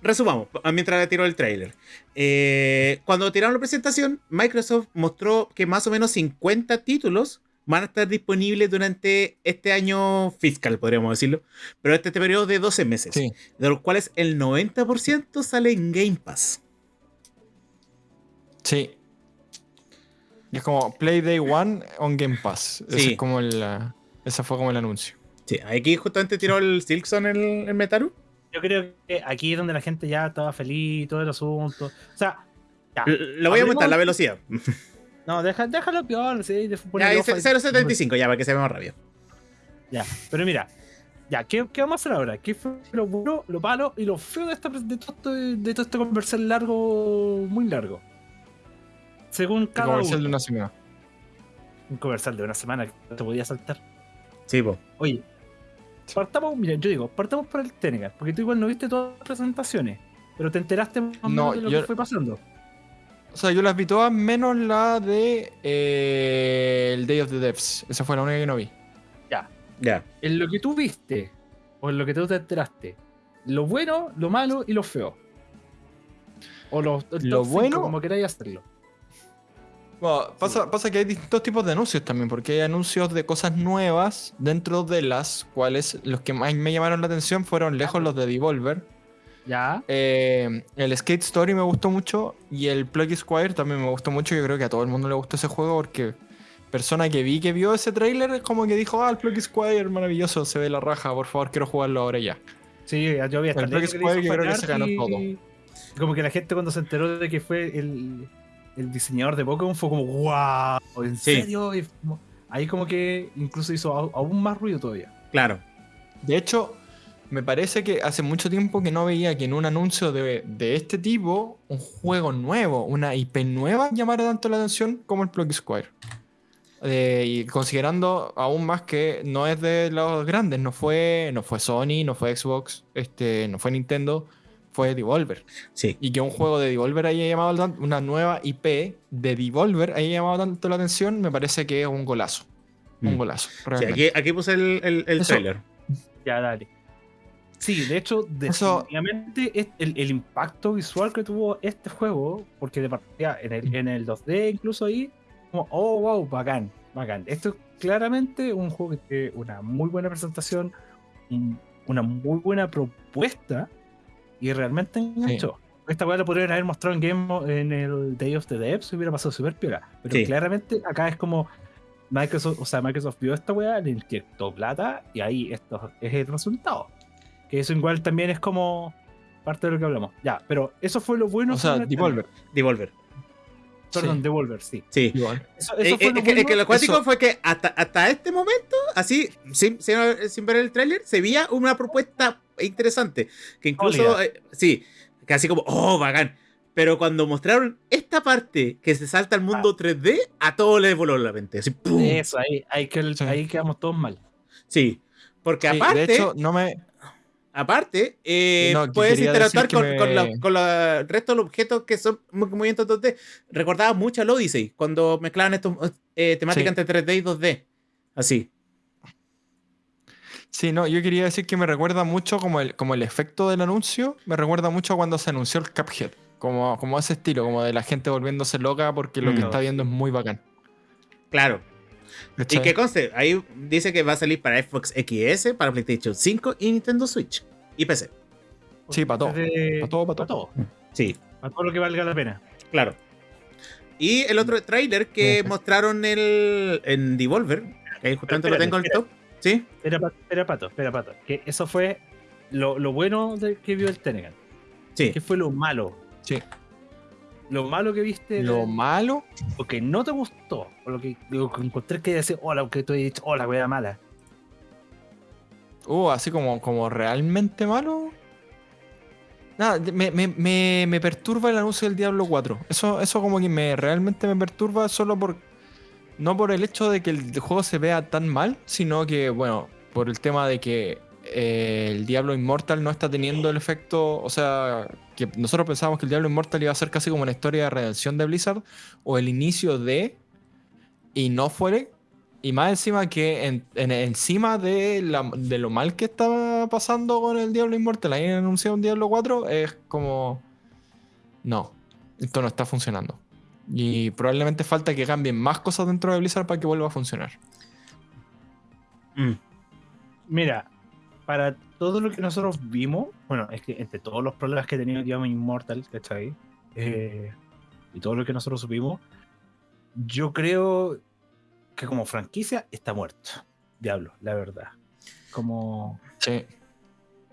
resumamos, mientras le tiró el trailer. Eh, cuando tiraron la presentación, Microsoft mostró que más o menos 50 títulos van a estar disponibles durante este año fiscal, podríamos decirlo. Pero este, este periodo de 12 meses. Sí. De los cuales el 90% sale en Game Pass. Sí. Y es como Play Day One on Game Pass. Ese Sí. es como el, ese fue como el anuncio. Sí, aquí justamente tiró el Silkson el, el Metaru. Yo creo que aquí es donde la gente ya estaba feliz y todo el asunto. O sea, ya. L- Le voy a aumentar la velocidad. No, deja, déjalo peor, sí. de- Ya, ponerle ahí ojo se- ahí. 0.75, ya, para que se vea más rápido. Ya, pero mira, ya, ¿qué, qué vamos a hacer ahora? ¿Qué fue lo bueno, lo malo y lo feo de, esta, de, todo, este, de todo este comercial largo, muy largo? Según cada comercial uno. de una semana. Un comercial de una semana que no te podía saltar. Sí, po. Oye, partamos, mira, yo digo, partamos por el Tenecan, porque tú igual no viste todas las presentaciones, pero te enteraste más o No, menos de lo yo- que fue pasando. O sea, yo las vi todas menos la de eh, el Day of the Devs. Esa fue la única que no vi. Ya. En lo que tú viste, o en lo que tú te enteraste, lo bueno, lo malo y lo feo. O Lo top cinco, bueno- como queráis hacerlo. Bueno, pasa, pasa que hay distintos tipos de anuncios también, porque hay anuncios de cosas nuevas, dentro de las cuales los que más me llamaron la atención fueron lejos los de Devolver. Ya. Eh, el Skate Story me gustó mucho y el Plug Squire también me gustó mucho. Yo creo que a todo el mundo le gustó ese juego porque persona que vi que vio ese tráiler es como que dijo, ah, el Plug Squire maravilloso, se ve la raja, por favor quiero jugarlo ahora ya. Sí, yo vi hasta El le Squire yo creo que se ganó y- todo. Como que la gente cuando se enteró de que fue el, el diseñador de Pokémon fue como, wow, ¿en Sí. serio? Y como- ahí como que incluso hizo aún más ruido todavía. Claro. De hecho, me parece que hace mucho tiempo que no veía que en un anuncio de, de este tipo, un juego nuevo, una IP nueva, llamara tanto la atención como el Plug Squire. Eh, y considerando aún más que no es de los grandes, no fue, no fue Sony, no fue Xbox, este, no fue Nintendo, fue Devolver. Sí. Y que un juego de Devolver haya llamado una nueva IP de Devolver haya llamado tanto la atención, me parece que es un golazo. Un Mm. golazo. Sí, aquí, aquí puse el, el, el Eso- trailer. Ya, dale. Sí, de hecho, Eso- definitivamente es el, el impacto visual que tuvo este juego, porque de partida en el, en el 2D incluso ahí, como, oh, wow, bacán, bacán. Esto es claramente un juego que tiene una muy buena presentación, un- una muy buena propuesta y realmente enganchó. Esta weá la podrían haber mostrado en Game en el Day of the Devs hubiera pasado súper piola. Pero Sí. claramente acá es como Microsoft, o sea, Microsoft vio esta weá, le inyectó plata y ahí esto es el resultado. Que eso igual también es como parte de lo que hablamos. Ya, pero eso fue lo bueno. o sea, Devolver. Devolver. Perdón, Sí. Devolver, sí. Sí. Eso, Eh, eh, es, lo que, es bueno. que lo acuático eso- fue que hasta, hasta este momento, así, sin, sin, sin ver el tráiler, se veía una propuesta interesante. Que incluso, eh, sí, que así como, oh, bacán. Pero cuando mostraron esta parte que se salta al mundo 3D, a todos les voló la mente. Así, ¡pum! Eso, ahí, ahí, que- ahí quedamos todos mal. Sí. Porque Sí, aparte, de hecho, no me. Aparte eh, No, puedes interactuar con, me- con la- con la- el resto de los objetos que son mo- movimientos 2D. Recordaba mucho al Odyssey cuando mezclaban estos eh, temáticas Sí. entre 3D y 2D. Así. Sí, no, yo quería decir que me recuerda mucho como el, como el efecto del anuncio, me recuerda mucho cuando se anunció el Cuphead. Como, como ese estilo, como de la gente volviéndose loca porque lo que Mm. está viendo es muy bacán. Claro. Y que conste, ahí dice que va a salir para Xbox XS, para PlayStation 5 y Nintendo Switch. Y PC. Sí, pa' todo. Desde- Pa' todo, pa' pa' todo. Sí, Pa' todo lo que valga la pena. claro. Y el otro trailer que mostraron el, en Devolver, que justamente lo tengo en el top. ¿Sí? Espera, Pato, espera, Pato, espera, Pato. Que eso fue lo, lo bueno de que vio el Tenegan. Sí. ¿Qué fue lo malo? Sí. Lo malo que viste. Lo malo, o que no te gustó. O lo que, lo que encontré que decir, hola, que tú has dicho, hola, wea mala. uh, así como, como realmente malo. Nada, me, me- me- me perturba el anuncio del Diablo 4. Eso, eso como que me realmente me perturba solo por. No por el hecho de que el juego se vea tan mal, sino que, bueno, por el tema de que eh, el Diablo Immortal no está teniendo el efecto. O sea, que nosotros pensábamos que el Diablo Immortal iba a ser casi como una historia de redención de Blizzard o el inicio de. Y no fue. Y más encima que en- en- encima de lo mal que estaba pasando con el Diablo Immortal, ahí anunciado un Diablo 4, es como. No, esto no está funcionando. Y probablemente falta que cambien más cosas dentro de Blizzard para que vuelva a funcionar. Mm. Mira, para todo lo que nosotros vimos, bueno, es que entre todos los problemas que tenía Diablo Immortal, ¿cachai? Eh, y todo lo que nosotros supimos, yo creo que como franquicia está muerto. Diablo, la verdad. Como. Sí.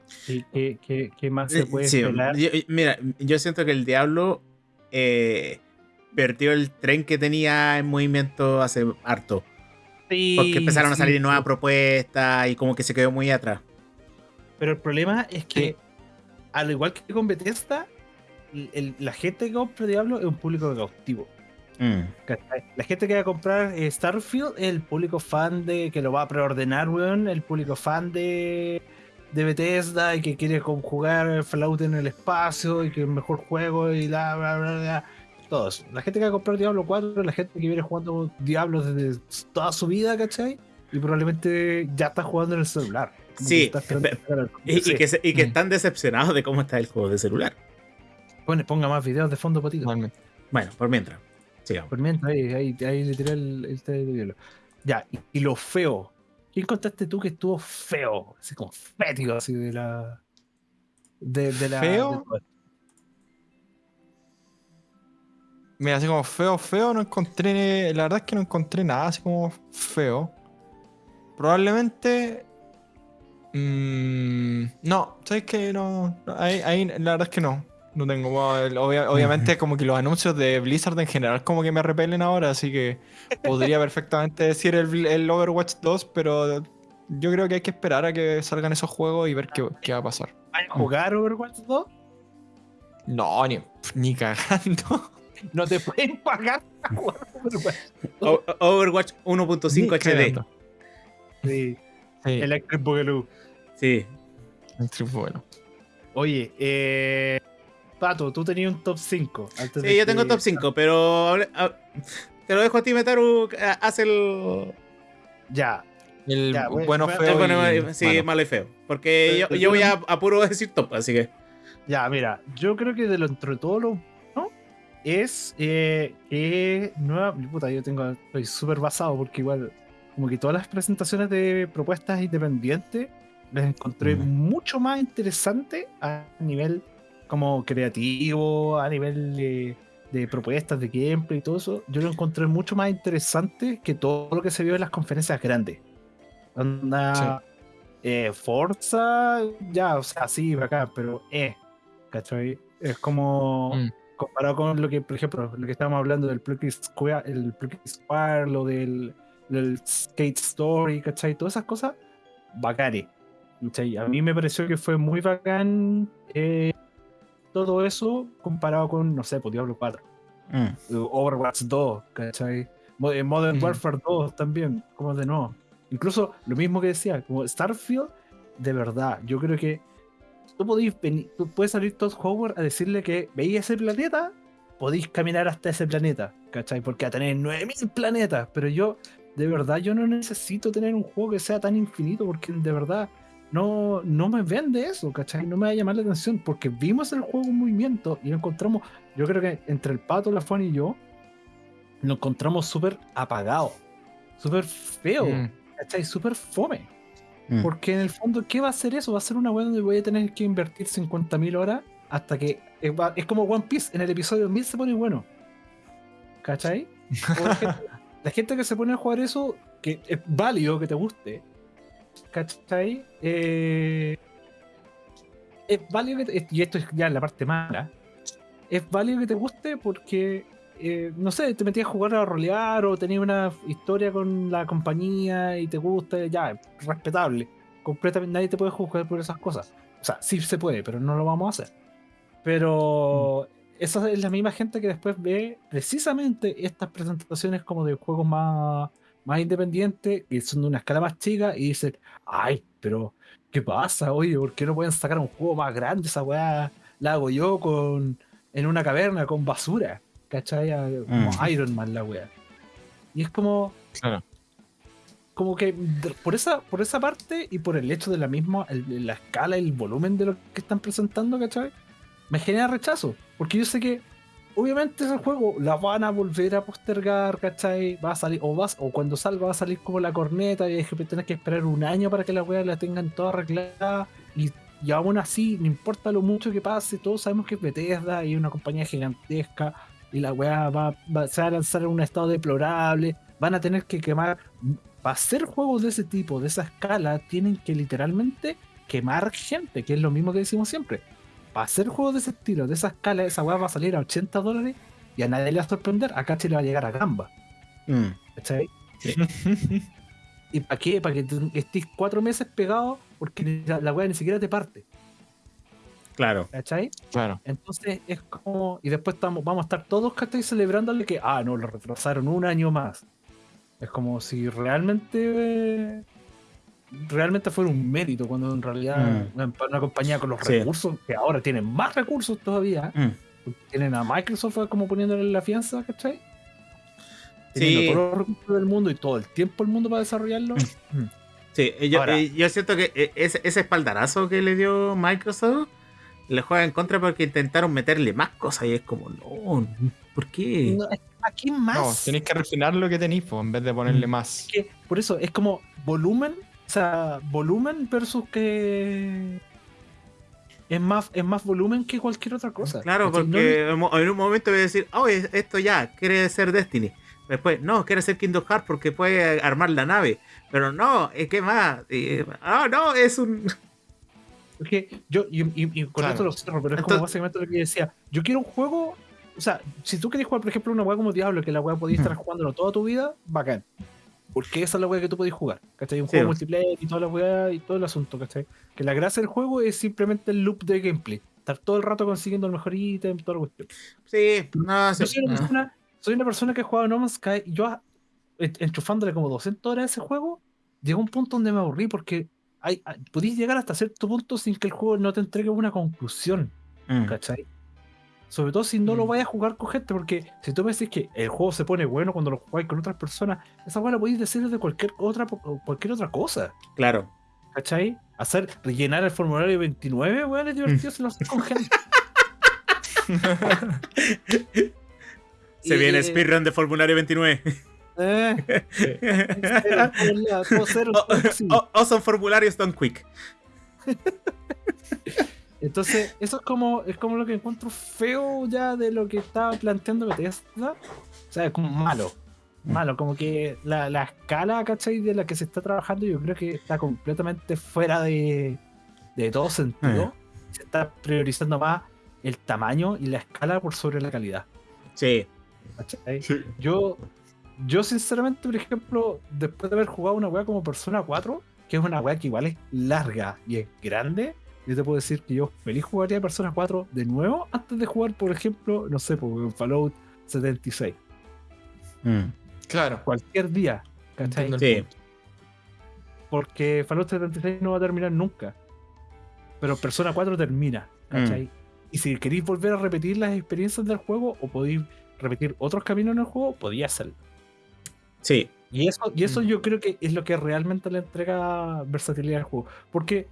sí, ¿qué, qué- qué más se Eh, puede sí, esperar? yo- mira, yo siento que el Diablo eh, perdió el tren que tenía en movimiento hace harto. Sí, Porque empezaron a salir sí. nuevas propuestas y como que se quedó muy atrás. Pero el problema es que, Sí. al igual que con Bethesda, el- el- la gente que compra Diablo es un público cautivo. Mm. La gente que va a comprar eh, Starfield es el público fan de que lo va a preordenar, weón. El público fan de, de Bethesda y que quiere con- jugar Fallout en el espacio y que es el mejor juego y bla, bla, bla, bla. Todos. La gente que va a comprar Diablo 4 es la gente que viene jugando Diablo desde toda su vida, ¿cachai? Y probablemente ya está jugando en el celular. Sí, Y, que, se- y que Mm. están decepcionados de cómo está el juego de celular. Pone- ponga más videos de fondo, potito. Totalmente. Bueno, por mientras. Sigamos. Por mientras, ahí, ahí, ahí le tiré el, el de Diablo. Ya, y, y lo feo. ¿Quién contaste tú que estuvo feo? Así como fético, así de la. De, de la. ¿Feo? de. Mira, así como feo, feo, no encontré. La verdad es que no encontré nada así como feo. Probablemente. Mm, no, ¿sabes qué? No. no, Ahí, ahí la verdad es que no. No tengo. obvia- obviamente, como que los anuncios de Blizzard en general, como que me repelen ahora, así que podría perfectamente decir el, el Overwatch 2, pero yo creo que hay que esperar a que salgan esos juegos y ver qué, qué va a pasar. ¿Vas a jugar Overwatch 2? No, ni, ni cagando. No te pueden pagar jugar Overwatch. O- Overwatch 1.5 Ni HD. Sí, Sí, Electric Boogaloo. Sí. el bueno. Oye, eh. Pato, tú tenías un top 5. antes de Sí, yo que- tengo top 5, pero hable- te lo dejo a ti, Metaru. Haz el. Ya, El Ya, bueno, feo. bueno, y sí, malo. malo y feo. Porque Pero- yo, pero yo tú voy no- a, a puro decir top, así que. Ya, mira, yo creo que de lo entre todo lo bueno es eh, que nueva. Puta, yo tengo. Estoy súper basado porque igual, como que todas las presentaciones de propuestas independientes las encontré Ujú. mucho más interesantes a nivel como creativo, a nivel de, de propuestas de gameplay y todo eso. Yo lo encontré mucho más interesante que todo lo que se vio en las conferencias grandes. Onda, eh, Forza, ya, o sea, sí, bacán, pero eh, ¿cachai? Es como Mm. comparado con lo que, por ejemplo, lo que estábamos hablando del Plucky Square, el Plucky Square, lo del, del Skate Story, ¿cachai? Todas esas cosas, bacanes. ¿Cachai? A mí me pareció que fue muy bacán eh, todo eso comparado con, no sé, pues Diablo 4. Mm. Overwatch 2, ¿cachai? Eh, Modern Mm. Warfare 2 también, como de nuevo. Incluso lo mismo que decía, como Starfield, de verdad, yo creo que tú, podéis venir- tú puedes salir Todd Howard a decirle que veis ese planeta, podéis caminar hasta ese planeta, ¿cachai? Porque a tener 9000 planetas, pero yo, de verdad, yo no necesito tener un juego que sea tan infinito, porque de verdad no, no me vende eso, ¿cachai? No me va a llamar la atención, porque vimos el juego en movimiento y lo encontramos, yo creo que entre el pato, la Juan y yo, lo encontramos súper apagado, súper feo, Mm. ¿cachai? Súper fome. Mm. Porque en el fondo, ¿qué va a ser eso? Va a ser una web donde voy a tener que invertir 50.000 horas hasta que es, va- es como One Piece, en el episodio 1000 se pone bueno. ¿Cachai? La gente, la gente que se pone a jugar eso, que es válido que te guste, ¿cachai? Eh, es válido que te- y esto es ya la parte mala, es válido que te guste porque, eh, no sé, te metías a jugar a rolear o tenías una historia con la compañía y te gusta, ya, respetable. Completamente nadie te puede juzgar por esas cosas. O sea, sí se puede, pero no lo vamos a hacer. Pero esa es la misma gente que después ve precisamente estas presentaciones como de juegos más, más independientes, que son de una escala más chica, y dicen, ay, pero ¿qué pasa? Oye, ¿por qué no pueden sacar un juego más grande? Esa weá la hago yo con en una caverna con basura. ¿Cachai? Como Mm. Iron Man la weá. Y es como, Claro. como que por esa, por esa parte y por el hecho de la misma, el- la escala y el volumen de lo que están presentando, ¿cachai? Me genera rechazo. Porque yo sé que obviamente ese juego la van a volver a postergar, ¿cachai? Va a salir, o vas, o cuando salga va a salir como la corneta y es que tenés que esperar un año para que la weá la tengan toda arreglada. Y, y aún así, no importa lo mucho que pase, todos sabemos que es Bethesda y es una compañía gigantesca. Y la weá va, va- se va a lanzar en un estado deplorable. Van a tener que quemar para hacer juegos de ese tipo, de esa escala, tienen que literalmente quemar gente, que es lo mismo que decimos siempre. Para hacer juegos de ese estilo, de esa escala, esa weá va a salir a 80 dólares y a nadie le va a sorprender. Acá le va a llegar a gamba. Mm. ¿Cachai? ¿Y para qué? Para que estés cuatro meses pegado porque la, la weá ni siquiera te parte. Claro. ¿Cachai? Claro. Entonces es como. Y después estamos, vamos a estar todos, ¿cachai? Celebrándole que, ah, no, lo retrasaron un año más. Es como si realmente. eh, realmente fuera un mérito, cuando en realidad Mm. una, una compañía con los Sí. recursos, que ahora tienen más recursos todavía, Mm. tienen a Microsoft como poniéndole la fianza, ¿cachai? Sí. Teniendo todos los recursos del mundo y todo el tiempo el mundo para desarrollarlo. Mm. Sí, yo, Ahora- eh, yo siento que eh, ese, ese espaldarazo que le dio Microsoft le juega en contra porque intentaron meterle más cosas y es como, no, ¿por qué? No, es que ¿Aquí más? No, tenéis que refinar lo que tenéis, en vez de ponerle Mm. más. que por eso es como volumen, o sea, volumen versus que es más, es más volumen que cualquier otra cosa. Claro, porque en un momento voy a decir, oh, es- esto ya, quiere ser Destiny. Después, no, quiere ser Kingdom Hearts porque puede armar la nave. Pero no, es que más. Ah, no, es un. porque yo, y, y- y con Claro. esto lo cierro, pero es como Entonces- básicamente lo que decía. Yo quiero un juego, o sea, si tú querés jugar, por ejemplo, una weá como Diablo, que la weá podías estar jugándolo toda tu vida, bacán. Porque esa es la weá que tú podés jugar, ¿cachai? Un Sí. juego multiplayer y toda la weá y todo el asunto, ¿cachai? Que la gracia del juego es simplemente el loop de gameplay. Estar todo el rato consiguiendo el mejor ítem, toda la cuestión. Sí, no, sí, Yo soy una, no. persona, soy una persona que ha jugado No Man's Sky y yo, en- enchufándole como 200 horas a ese juego, llegó un punto donde me aburrí porque hay, hay- podéis llegar hasta cierto punto sin que el juego no te entregue una conclusión, Mm. ¿cachai? Sobre todo si no lo Mm. vayas a jugar con gente, porque si tú me decís que el juego se pone bueno cuando lo jugáis con otras personas, esa weá la podéis decir de cualquier otra, cualquier otra cosa, Claro. ¿cachai? Hacer, rellenar el formulario 29, weón, es divertido si lo haces con gente. Se Y- viene speedrun de formulario 29. Eh, sí. oh, awesome formularios done quick. Entonces, eso es como, es como lo que encuentro feo ya de lo que estaba planteando Bethesda. O sea, es como malo. Malo, como que la, la escala, ¿cachai? De la que se está trabajando, yo creo que está completamente fuera de, de todo sentido. Se está priorizando más el tamaño y la escala por sobre la calidad. Sí. ¿cachai? Yo, yo sinceramente, por ejemplo, después de haber jugado una weá como Persona 4, que es una weá que igual es larga y es grande, yo te puedo decir que yo feliz jugaría Persona 4 de nuevo antes de jugar, por ejemplo, no sé, por Fallout 76. Mm. Claro. Cualquier día, ¿cachai? Sí. Porque Fallout 76 no va a terminar nunca. Pero Persona 4 termina, ¿cachai? Y si queréis volver a repetir las experiencias del juego o podéis repetir otros caminos en el juego, podía hacerlo. Sí. Y eso, y eso Mm. yo creo que es lo que realmente le entrega versatilidad al juego. Porque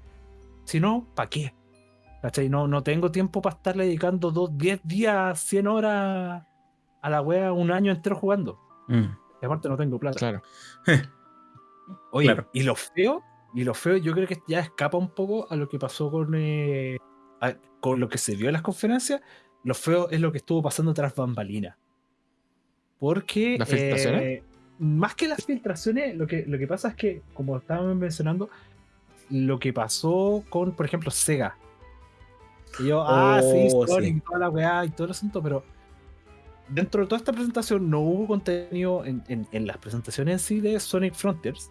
si no, ¿para qué? ¿Cachai? No, no tengo tiempo para estarle dedicando dos, 10 días, 100 horas a la wea un año entero jugando. Mm. Y aparte no tengo plata. Claro. Oye, Claro. y lo feo, y lo feo yo creo que ya escapa un poco a lo que pasó con, eh, a- con lo que se vio en las conferencias. Lo feo es lo que estuvo pasando tras bambalinas. Porque... ¿Las filtraciones? eh, más que las filtraciones, lo que, lo que pasa es que, como estábamos mencionando, lo que pasó con, por ejemplo, Sega. Y yo, ah, sí, Oh, Sonic sí. y toda la weá y todo el asunto, pero dentro de toda esta presentación no hubo contenido en, en- en las presentaciones en sí de Sonic Frontiers,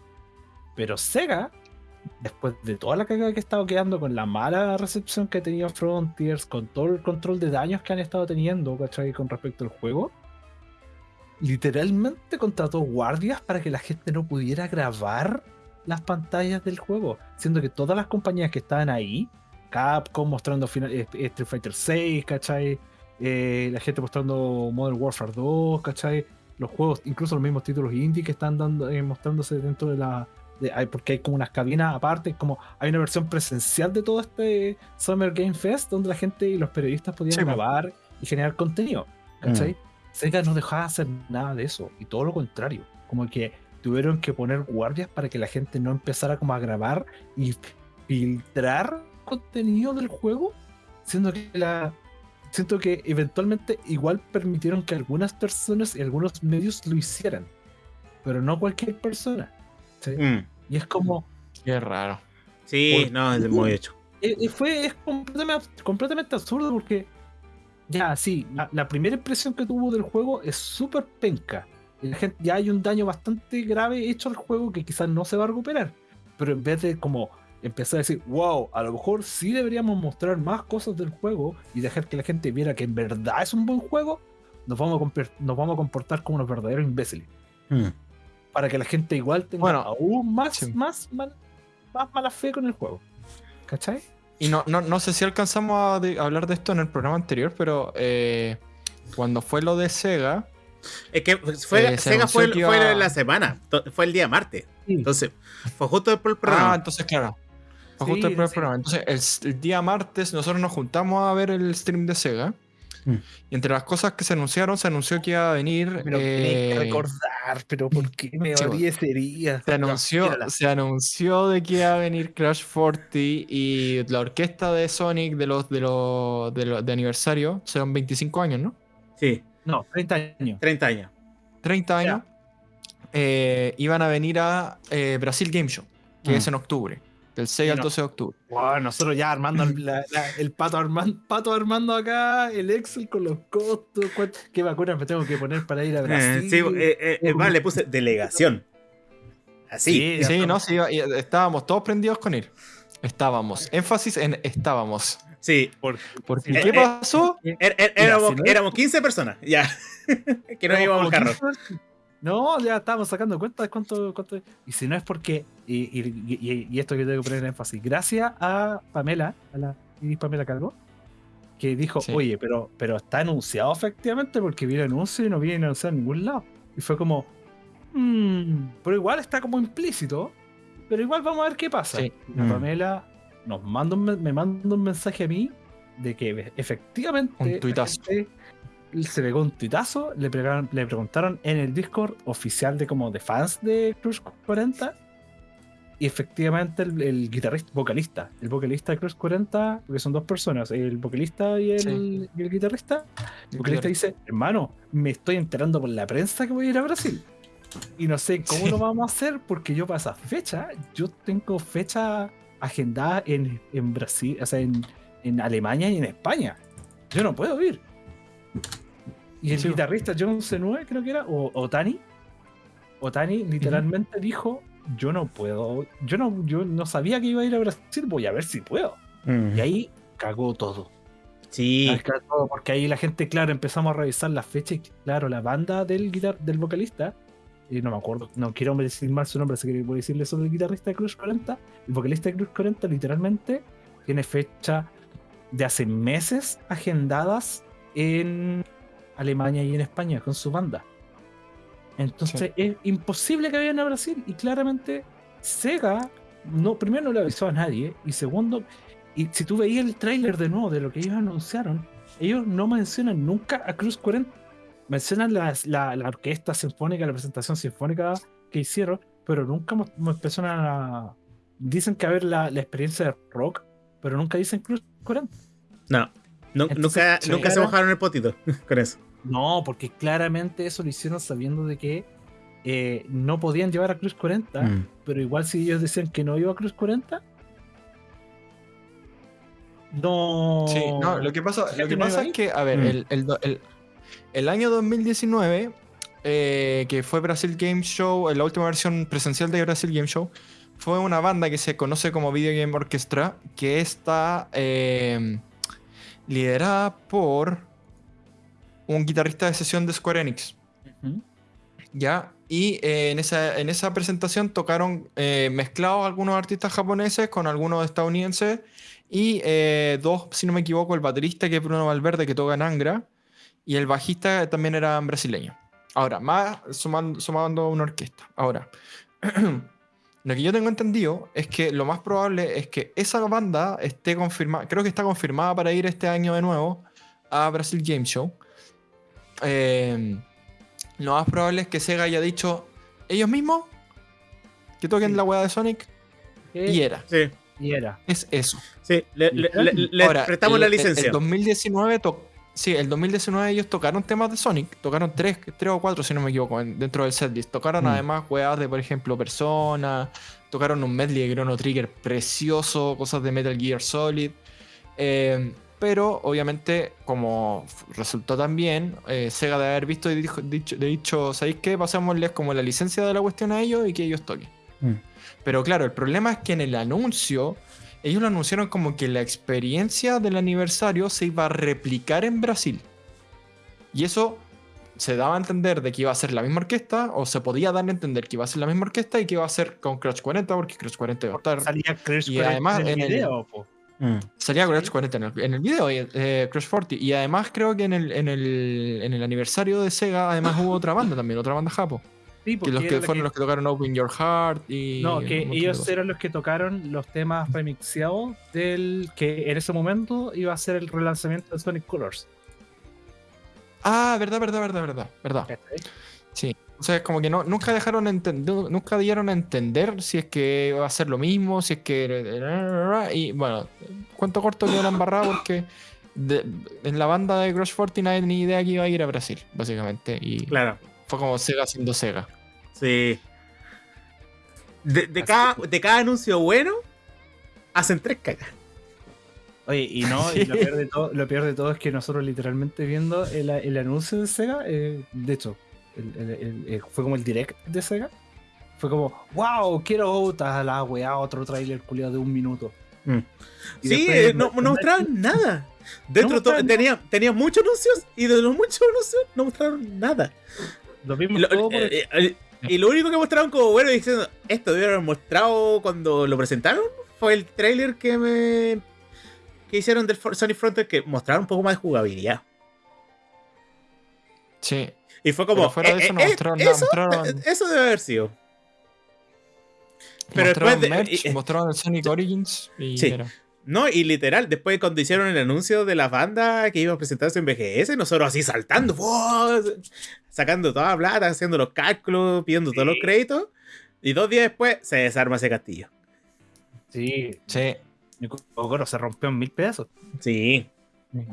pero Sega después de toda la cagada que ha estado quedando, con la mala recepción que ha tenido Frontiers, con todo el control de daños que han estado teniendo, ¿cachai? Con respecto al juego, literalmente contrató guardias para que la gente no pudiera grabar las pantallas del juego, siendo que todas las compañías que estaban ahí, Capcom mostrando final- eh, Street Fighter 6, ¿cachai? Eh, la gente mostrando Modern Warfare 2, ¿cachai? Los juegos, incluso los mismos títulos indie que están dando, eh, mostrándose dentro de la. de- hay- porque hay como unas cabinas aparte, como hay una versión presencial de todo este Summer Game Fest donde la gente y los periodistas podían Sí, grabar y generar contenido, ¿cachai? Sega no dejaba de hacer nada de eso, y todo lo contrario, como que tuvieron que poner guardias para que la gente no empezara como a grabar y filtrar contenido del juego, siendo que la siento que eventualmente igual permitieron que algunas personas y algunos medios lo hicieran, pero no cualquier persona. ¿sí? Mm. Y es como Qué raro. Sí, no, es muy hecho. fue es completamente, completamente absurdo porque ya sí, la, la primera impresión que tuvo del juego es súper penca. La gente, ya hay un daño bastante grave hecho al juego que quizás no se va a recuperar. Pero en vez de como empezar a decir, wow, a lo mejor sí deberíamos mostrar más cosas del juego y dejar que la gente viera que en verdad es un buen juego, nos vamos a, nos vamos a comportar como unos verdaderos imbéciles. Mm. Para que la gente igual tenga Bueno, aún más, sí. más, mal- más mala fe con el juego. ¿Cachai? Y no, no, no sé si alcanzamos a, de- a hablar de esto en el programa anterior, pero eh, cuando fue lo de Sega, Es que fue, Eh, Sega fue, fue iba- la semana, fue el día martes. Sí. Entonces, fue justo después del Ah, programa. entonces claro. Fue Sí, justo después del sí. programa. Entonces, el, el día martes nosotros nos juntamos a ver el stream de Sega. Mm. Y entre las cosas que se anunciaron, se anunció que iba a venir. Pero tenés que eh, recordar, pero ¿por qué me sí, esa herida? se anunció, se anunció de que iba a venir Crash 40 y la orquesta de Sonic de los de los de, los- de aniversario serán 25 años, ¿no? Sí, No, 30 años. 30 años. 30 años. eh, iban a venir a eh, Brasil Game Show, que Mm. es en octubre, del 6 Y al no. 12 de octubre. Wow, nosotros ya armando el, la- la- el pato armando, pato armando acá, el Excel con los costos, cuánto- qué vacunas me tengo que poner para ir a Eh, Brasil. sí, eh, eh, eh, vale, le puse delegación. Así. Sí, Sí, no, sí, estábamos todos prendidos con él. Estábamos. Énfasis en estábamos. Sí. Por- Porque, Eh, ¿qué eh, pasó? Er- er- Mira, éramos, si no es- éramos 15 personas, ya. que no íbamos al carro. 15 No, ya estábamos sacando cuenta de cuánto, cuánto. Y si no es porque. Y, y- y- y esto que tengo que poner énfasis. Gracias a Pamela, a la Iris Pamela Calvo, que dijo: Sí. Oye, pero, pero está anunciado efectivamente porque vi el anuncio y no viene anunciado en ningún lado. Y fue como. "Mm, pero igual está como implícito. Pero igual vamos a ver qué pasa. Sí. La Mm. Pamela nos manda un me manda un mensaje a mí de que efectivamente. Un tuitazo. se pegó un tuitazo, le, pregaron- le preguntaron en el Discord oficial de como de fans de Crush 40. Y efectivamente el, el guitarrista, vocalista, el vocalista de Crush 40, porque son dos personas, el vocalista y el, Sí. y el guitarrista, el vocalista dice, hermano, me estoy enterando por la prensa que voy a ir a Brasil. Y no sé cómo Sí. lo vamos a hacer porque yo para esa fecha, yo tengo fecha agendada en, en Brasil, o sea, en, en Alemania y en España. Yo no puedo ir. Y el Sí. guitarrista John Senue, creo que era, o, o Tani, o Tani literalmente dijo, yo no puedo, yo no, yo no sabía que iba a ir a Brasil, voy a ver si puedo. Y ahí cagó todo. Sí. Ahí cagó todo, porque ahí la gente, claro, empezamos a revisar las fechas y claro, la banda del guitar del vocalista, y no me acuerdo, no quiero decir mal su nombre, así que voy a decirle sobre el guitarrista de Cruz 40. El vocalista de Cruz 40 literalmente tiene fecha de hace meses agendadas en Alemania y en España con su banda. Entonces es imposible que vayan a Brasil y claramente Sega no, primero no le avisó a nadie y segundo, y si tú veías el tráiler de nuevo de lo que ellos anunciaron, ellos no mencionan nunca a Cruz 40. Mencionan las- la, la orquesta sinfónica, la presentación sinfónica que hicieron, pero nunca mo- mencionan a... Dicen que a ver la, la experiencia de rock, pero nunca dicen Cruz 40. No. Entonces, nunca sí. nunca se mojaron el potito con eso. No, porque claramente eso lo hicieron sabiendo de que eh, no podían llevar a Cruz 40, Mm. pero igual si ellos decían que no iba a Cruz 40, no. Sí, no, lo que pasa, lo que pasa es que, a ver, Mm. el, el do- el- el año 2019, eh, que fue Brasil Game Show, eh, la última versión presencial de Brasil Game Show, fue una banda que se conoce como Video Game Orchestra, que está eh, liderada por un guitarrista de sesión de Square Enix. ¿Ya? Y eh, en, esa, en esa presentación tocaron eh, mezclados algunos artistas japoneses con algunos estadounidenses y dos, si no me equivoco, el baterista que es Bruno Valverde que toca en Angra y el bajista también era brasileño. Ahora, más sumando, sumando una orquesta. Ahora, lo que yo tengo entendido es que lo más probable es que esa banda esté confirmada, creo que está confirmada para ir este año de nuevo a Brasil Game Show. Eh, lo más probable es que Sega haya dicho ellos mismos que toquen Sí. la weá de Sonic y era. Sí, Y era. Es eso. sí. Le, le- le- le Ahora, prestamos el- la licencia. El, 2019 to- sí, el 2019 ellos tocaron temas de Sonic, tocaron tres, tres o cuatro si no me equivoco en- dentro del setlist. Tocaron Mm. además weas de por ejemplo Persona, tocaron un medley de Chrono Trigger precioso, cosas de Metal Gear Solid. Eh, pero obviamente como resultó tan bien, eh, Sega de haber visto y dijo, dicho, de dicho, ¿sabéis qué? Pasémosles como la licencia de la cuestión a ellos y que ellos toquen. Mm. Pero claro, el problema es que en el anuncio, ellos lo anunciaron como que la experiencia del aniversario se iba a replicar en Brasil. Y eso se daba a entender de que iba a ser la misma orquesta, o se podía dar a entender que iba a ser la misma orquesta y que iba a ser con Crash 40, porque Crash 40 iba a estar. Salía Crash Y 40 además en el en el- video, po. Mm. Salía Crash 40 en el, en el video, y, eh, Crash 40. Y además creo que en el, en, el, en el aniversario de Sega, además hubo otra banda también, otra banda japo. Sí, Que los que fueron que- los que tocaron Open Your Heart y. No, que ellos eran los que tocaron los temas remixeados del que en ese momento iba a ser el relanzamiento de Sonic Colors. Ah, verdad, verdad, verdad, verdad. verdad. Sí. O sea, es como que no, nunca dejaron entender, nunca dieron a entender si es que va a ser lo mismo, si es que. Y bueno, cuento corto que la embarrada porque de- en la banda de Crash 40 nadie tenía ni idea que iba a ir a Brasil, básicamente. Y Claro, fue como Sega siendo Sega. sí. De, cada, que- de cada anuncio bueno, hacen tres cagas. Oye, y no, y lo, peor de todo, lo peor de todo es que nosotros literalmente viendo el, el anuncio de Sega, eh, de hecho, el- el- el- el- fue como el direct de Sega, fue como, wow, quiero otra la weá, otro trailer culiado de un minuto. Mm. Sí, después eh, no, no- mostraron nada. Dentro No de todo- mostraron tenía, tenía muchos anuncios y de los muchos anuncios no mostraron nada. Lo Y vimos lo, todo por el- eh, eh, y lo único que mostraron como bueno diciendo esto debieron haber mostrado cuando lo presentaron fue el trailer que me que hicieron del Sonic Frontier que mostraron un poco más de jugabilidad. Sí. Y fue como Pero fuera de eh, eso no mostraron nada, eso, mostraron- eso debe haber sido. Pero mostraron después de- merch, y- mostraron el Sonic Origins y Sí. era. No, y literal, después cuando hicieron el anuncio de la banda que iba a presentarse en BGS, nosotros así saltando, sacando toda la plata, haciendo los cálculos, pidiendo todos los créditos. Y dos días después se desarma ese castillo. Sí, Sí. mi Kokoro se rompió en mil pedazos. Sí,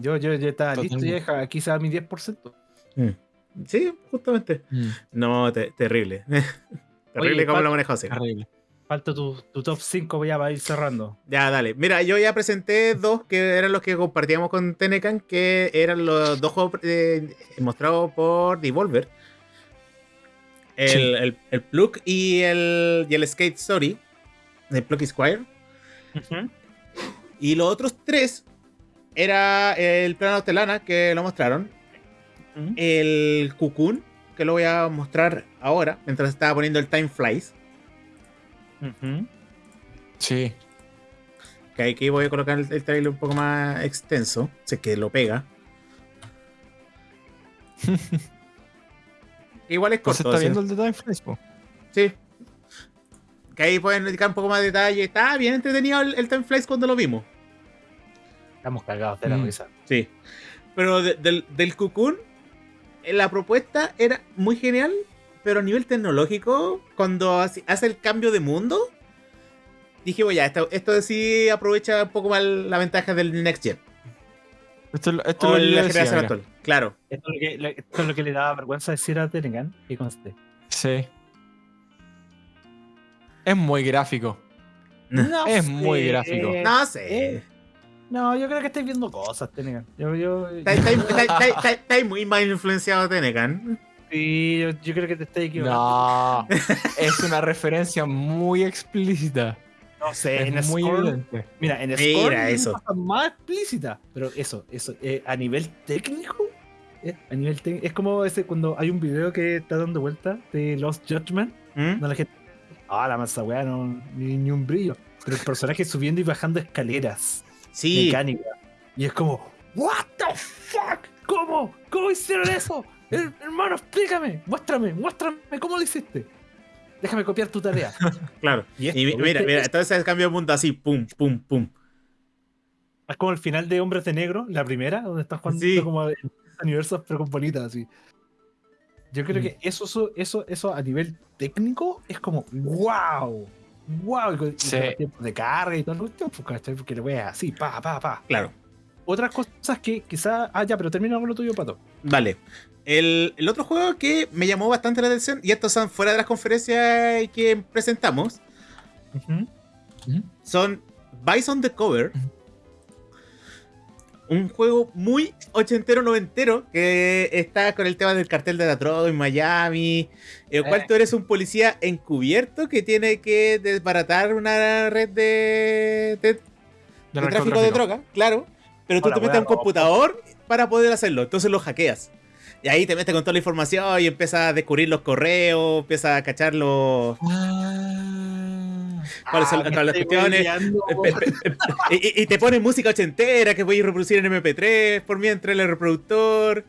Yo, yo, yo estaba listo y deja, aquí se da mi 10%. sí, justamente. Mm, No, te- terrible. terrible Oye, cómo Pato, lo manejó Sega. terrible. Falta tu, tu top 5 ya para ir cerrando. Ya, dale. Mira, yo ya presenté dos que eran los que compartíamos con Tenecan, que eran los dos juegos eh, mostrados por Devolver. El, Sí. el, el Plug y el, y el Skate Story. El Plug Squire. Y los otros tres era el plano Telana, que lo mostraron. El Cocoon, que lo voy a mostrar ahora, mientras estaba poniendo el Time Flies. Sí. Que aquí voy a colocar el, el trailer un poco más extenso. Sé que lo pega. Igual es ¿No se corto. está sí. viendo el de Time Flies, po? Sí. Que ahí pueden dedicar un poco más de detalle. Está bien entretenido el, el Time Flies cuando lo vimos. Estamos cagados de la Mm. risa. Sí. Pero de- del, del Cocoon, eh, la propuesta era muy genial. Pero a nivel tecnológico, cuando hace, hace el cambio de mundo, dije, bueno, ya, esto, esto sí aprovecha un poco más la ventaja del Next Gen. Esto, es lo- esto O es lo que yo la decía, generación mira. actual. Claro. Esto es, lo que, le- esto es lo que le daba vergüenza decir a Tenegan y conste. Sí. Es muy gráfico. No Es sé, muy gráfico. No sé. eh, no, yo creo que estáis viendo cosas, Tenegan. Yo, yo, Está, está- está- está- está- está muy mal influenciado Tenecan. Sí, yo, yo creo que te estás equivocando. No, es una referencia muy explícita. No, sé, en Es muy Scorn- evidente. Mira, en Mira Scorn es eso. una cosa más explícita. Pero eso, eso, eh, a nivel técnico, eh, a nivel es como ese cuando hay un video que está dando vuelta de Lost Judgment, ¿Mm? donde la gente, ah, la masa weá, no, ni, ni un brillo. Pero el personaje subiendo y bajando escaleras Sí, mecánicas. Y es como, what the fuck, ¿cómo? ¿Cómo hicieron eso? Her- hermano, explícame, muéstrame, muéstrame cómo lo hiciste. Déjame copiar tu tarea. claro. Y, esto, Y mi- mira, mira, entonces cambio de mundo así, pum, pum, pum. Es como el final de Hombres de Negro, la primera, donde estás jugando Sí. como universos, pero con bolitas así. Yo creo Mm. que eso, eso, eso, eso a nivel técnico es como wow. Wow, y con, y Sí. con tiempos de carga y todo lo cuestión, pues, porque lo veas así, pa, pa, pa. Claro. Otras cosas que quizás. Ah, ya, pero termina con lo tuyo, pato. Vale. El, el otro juego que me llamó bastante la atención, y estos son fuera de las conferencias que presentamos, son Bison the Cover. Un juego muy ochentero noventero que está con el tema del cartel de la droga en Miami, en el cual Eh. tú eres un policía encubierto que tiene que desbaratar una red de, de- de De tráfico de droga, claro, pero tú Hola, te metes a un computador para poder hacerlo, entonces lo hackeas. Y ahí te metes con toda la información y empiezas a descubrir los correos, empiezas a cachar los, Ah. cuáles son me todas las cuestiones. y, y- y te pone música ochentera que voy a reproducir en MP3 por mientras el reproductor.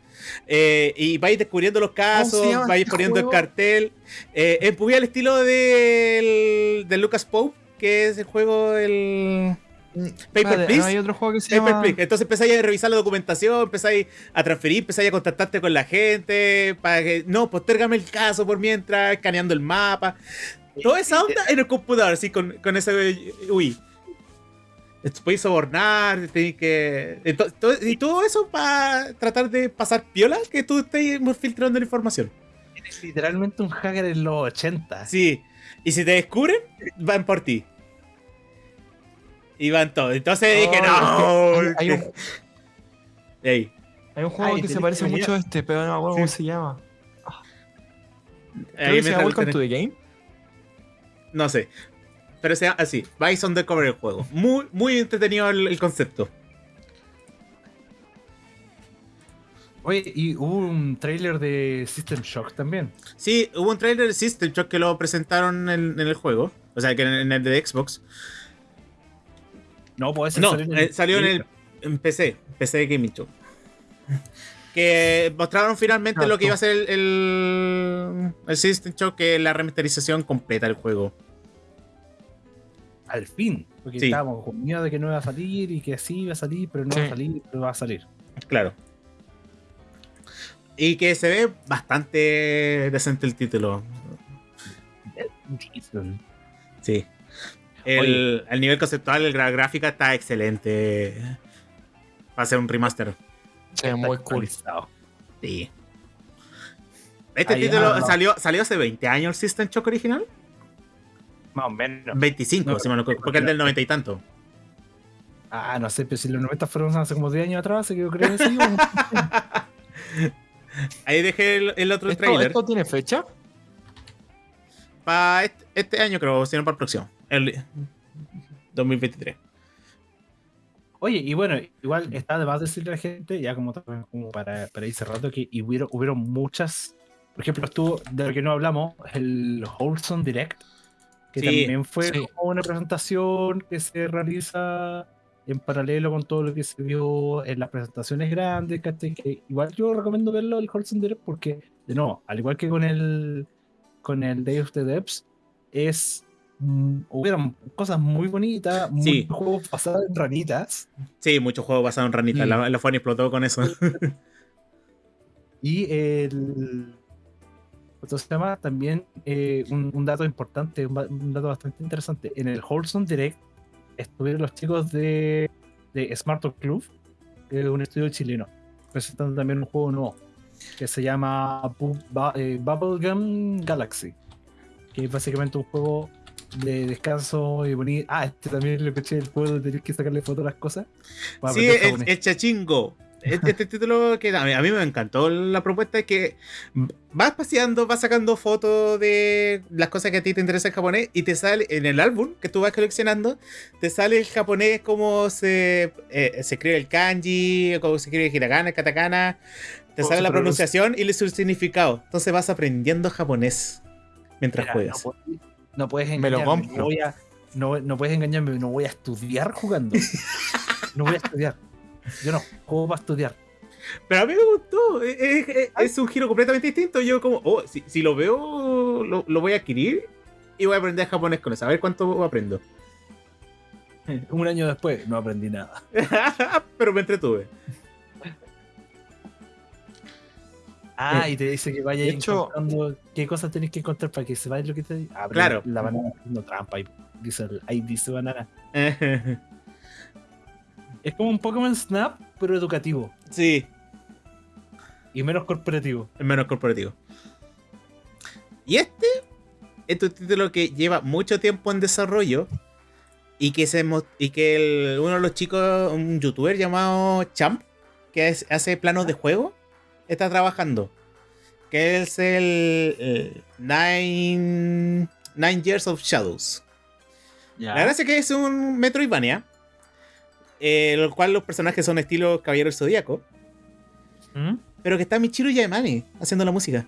eh, y vais descubriendo los casos, ¿Cómo se llama vais este poniendo el cartel. Eh, es muy al estilo del, del Lucas Pope, que es el juego, el Paper Espérate, Please. ¿no hay otro juego que se Paper llama... Please. Entonces empezáis a revisar la documentación, empezáis a transferir, empezáis a contactarte con la gente, para que, no, postérgame el caso por mientras, escaneando el mapa. Toda esa onda en el computador, así con, con ese UI. Podéis sobornar, tenéis que. ento- y todo eso para tratar de pasar piola que tú estés filtrando la información. Eres literalmente un hacker en los 80. Sí. Y si te descubren, van por ti. Y van todos. Entonces dije, Oh, no. hay, hay un, Ey, hay un juego Ay, que se parece que mucho a este, pero no me acuerdo cómo se llama. Creo ahí que se llama me Welcome to the Game. No sé. Pero sea así. Bison the cover el juego. Muy, muy entretenido el, el concepto. Oye, y hubo un trailer de System Shock también. Sí, hubo un trailer de System Shock que lo presentaron en, en el juego. O sea, que en, en el de Xbox. No, puede ser No, salió eh, salió en el en PC. PC de Gaming Show. Que mostraron finalmente lo que iba a ser el, el, el System Shock, que es la remasterización completa del juego. Al fin. Porque Sí. estábamos con miedo de que no iba a salir y que sí iba a salir, pero no Sí. va a salir, pero va a salir. Claro. Y que se ve bastante decente el título. Sí. El, el nivel conceptual, el gra- gráfica está excelente. Va a ser un remaster. Se ve muy cool. Sí. Este Ahí, título ah, no. salió, salió hace 20 años el System Shock original. Más o menos. 25, No, si me lo porque es del 90 y tanto. Ah, no sé, pero si los 90 fueron hace como 10 años atrás, así que yo creo que sí. Ahí dejé el, el otro ¿Esto, trailer. ¿Esto tiene fecha? Para este, este año, creo, sino para el próximo. El 2023. Oye, y bueno, igual está de más decirle a la gente, ya como, como para, para ir cerrando, que hubieron, hubieron muchas. Por ejemplo, estuvo, de lo que no hablamos, el Wholesome Direct, que Sí, también fue sí. como una presentación que se realiza en paralelo con todo lo que se vio en las presentaciones grandes, ¿cachai? Que igual yo recomiendo verlo el Wholesome Direct porque, de nuevo, al igual que con el con el Day of the Depths, es hubieron cosas muy bonitas, Sí. muchos juegos basados en ranitas. Sí, muchos juegos basados en ranitas. Sí. La, la Fanny explotó con eso. Y el. ¿Cómo se llama? También eh, un, un dato importante, un, dato bastante interesante. En el Wholesome Direct estuvieron los chicos de, de Smart Club, un estudio chileno, presentando también un juego nuevo que se llama Bu- Ba- eh, Bubblegum Galaxy, que es básicamente un juego de descanso y bonito. Ah, este también lo escuché el juego de tener que sacarle fotos a las cosas. sí, el, japonés. el chachingo. Este, este título que a mí, a mí me encantó la propuesta es que vas paseando, vas sacando fotos de las cosas que a ti te interesa en japonés y te sale en el álbum que tú vas coleccionando, te sale el japonés cómo se, eh, se escribe el kanji, cómo se escribe el hiragana, el katakana, te sale la pronuncia. pronunciación y su significado. Entonces vas aprendiendo japonés mientras Mira, juegas. No, no puedes Me lo engañarme. compro. No, voy a- no, no puedes engañarme. No voy a estudiar jugando. no voy a estudiar. Yo no juego para estudiar. Pero a mí me gustó. Es- es un giro completamente distinto. Yo como, oh, si, si lo veo, lo, lo voy a adquirir y voy a aprender japonés con eso. A ver cuánto aprendo. Un año después no aprendí nada. Pero me entretuve. Ah, Eh, y te dice que vayas de hecho- encontrando qué cosas tenés que encontrar para que sepáis lo que te dice. Ah, Claro. La banana haciendo trampa. Ahí dice, ahí dice banana. Es como un Pokémon Snap, pero educativo. sí, Y menos corporativo. el menos corporativo. Y este es un título que lleva mucho tiempo en desarrollo y que, se, y que el- uno de los chicos, un youtuber llamado Champ, que es- hace planos de juego, está trabajando. Que es el, el Nine, Nine Years of Shadows. La gracia es que es un Metroidvania, eh, lo cual los personajes son estilo Caballero del Zodíaco, ¿Mm? pero que está Michiru Yaemane haciendo la música.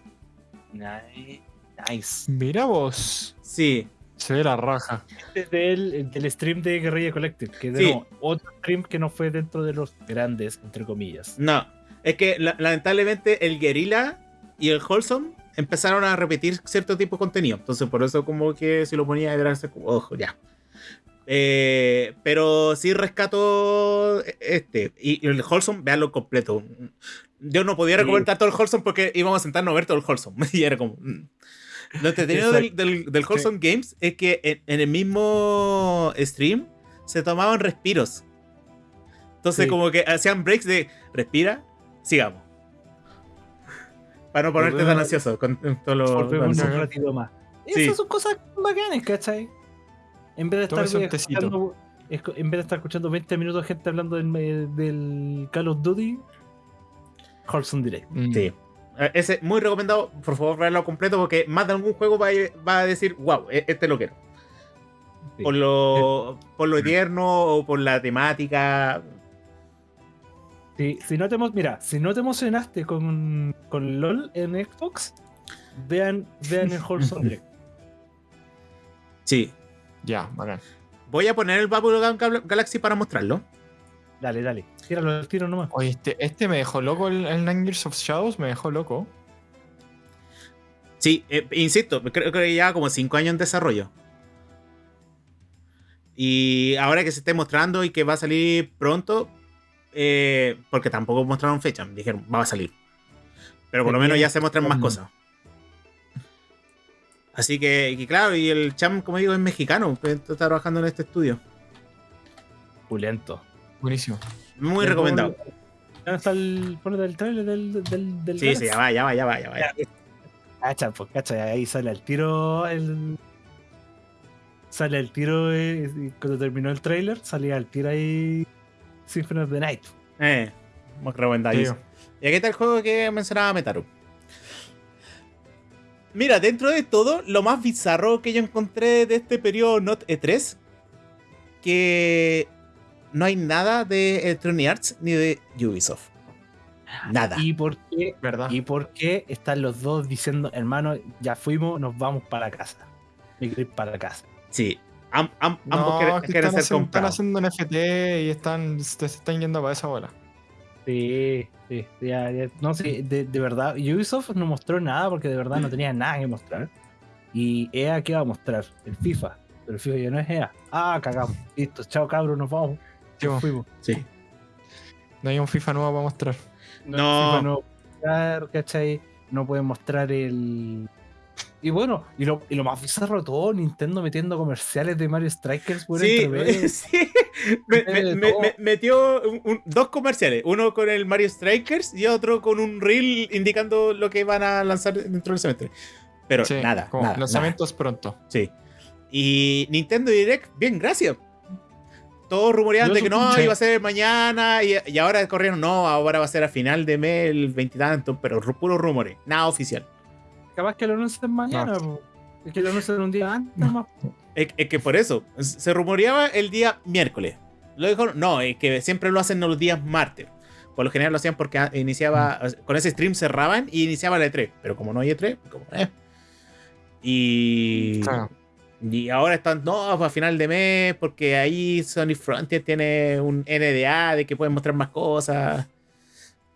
Nice. Nice. Mira vos. Sí, Se ve la raja. Este es del, del stream de Guerrilla Collective, que de Sí. nuevo, otro stream que no fue dentro de los grandes, entre comillas. no. Es que la- lamentablemente el Guerrilla y el Wholesome empezaron a repetir cierto tipo de contenido. Entonces, por eso, como que si lo ponía, era como, ojo, ya. Eh, pero sí rescato este. Y, y el Wholesome, veanlo completo. Yo no podía Sí. recomendar todo el Wholesome porque íbamos a sentarnos a ver todo el Wholesome. Y era como. mm. Lo entretenido del, del, del Wholesome Games es que en, en el mismo stream se tomaban respiros. Entonces, Sí. como que hacían breaks de respira, sigamos. Para no ponerte tan ansioso con todo lo. Un ratito más. Sí. Esas son cosas bacanas, ¿cachai? En vez de estar escuchando, escu- en vez de estar escuchando 20 minutos de gente hablando del, del Call of Duty, Wholesome Direct. Mm. Sí. Eh, Ese, muy recomendado, por favor, verlo completo porque más de algún juego va a, va a decir, wow, e- este lo quiero. Sí. Por lo, por lo tierno o por la temática. Si, si no te, mira, si no te emocionaste con, con LOL en Xbox, vean, vean el Wholesome Direct. Sí. Ya, bacán. Voy a poner el Gal- Galaxy para mostrarlo. Dale, dale. Tíralo al tiro nomás. Oye, este, este me dejó loco, el, el Nine Years of Shadows me dejó loco. Sí, eh, insisto, creo que lleva como 5 años en desarrollo. Y ahora que se esté mostrando y que va a salir pronto, eh, porque tampoco mostraron fecha, dijeron, va a salir. Pero por lo menos ya se muestran más Mm. cosas. Así que, y claro, y el Cham, como digo, es mexicano, pues, está trabajando en este estudio. Pulento. Buenísimo. Muy recomendado. ¿Dónde está el. Ponete el trailer del. del, del Sí, sí, ya va, ya va, ya va, ya va. ya. Cacha, pues cacha, ahí sale el tiro el. Sale el tiro eh, y cuando terminó el trailer, salía el tiro ahí Symphony of the Night. Eh, muy recomendado. Tío. Y aquí está el juego que mencionaba Metaru. Mira, dentro de todo, lo más bizarro que yo encontré de este periodo Not E3, que no hay nada de Electronic Arts ni de Ubisoft. Nada. ¿Y por qué? ¿Verdad? ¿Y por qué están los dos diciendo, hermano, ya fuimos, nos vamos para casa? Para casa. Sí, am- am- No, ambos quieren, que quieren están, ser haciendo, están comprados. haciendo un FT y están, se, están yendo para esa bola. Sí, sí, ya, ya. No, sí, de, de verdad, Ubisoft no mostró nada porque de verdad no tenía nada que mostrar. Y EA, ¿qué va a mostrar? El FIFA. Pero el FIFA ya no es EA. Ah, cagamos. Listo, chao cabros, nos vamos. Sí, Nos fuimos. Sí. No hay un FIFA nuevo para mostrar. No. FIFA no mostrar, ¿cachai? No pueden mostrar el. Y bueno, y lo, y lo más bizarro de todo, Nintendo metiendo comerciales de Mario Strikers por Sí, sí. Me- me- me- todo. me- metió un- un- dos comerciales, uno con el Mario Strikers y otro con un reel indicando lo que van a lanzar dentro del semestre. Pero Sí, nada, como nada, lanzamientos pronto. Sí. Y Nintendo Direct, bien, gracias. todos rumoreaban de que no, iba a ser mañana y, y ahora corrieron, no, ahora va a ser a final de mes, el veintitantos, pero puros rumores, nada oficial. Capaz que lo anuncien mañana. Es que lo anuncian un día antes nomás. Es, es que por eso, se rumoreaba el día miércoles. Lo dijo, no, es que siempre lo hacen los días martes. Por lo general lo hacían porque a- iniciaba, con ese stream cerraban y iniciaba la E3. Pero como no hay E3, como, eh. Y, Claro. y ahora están, no, a final de mes, porque ahí Sony Frontier tiene un NDA de que pueden mostrar más cosas.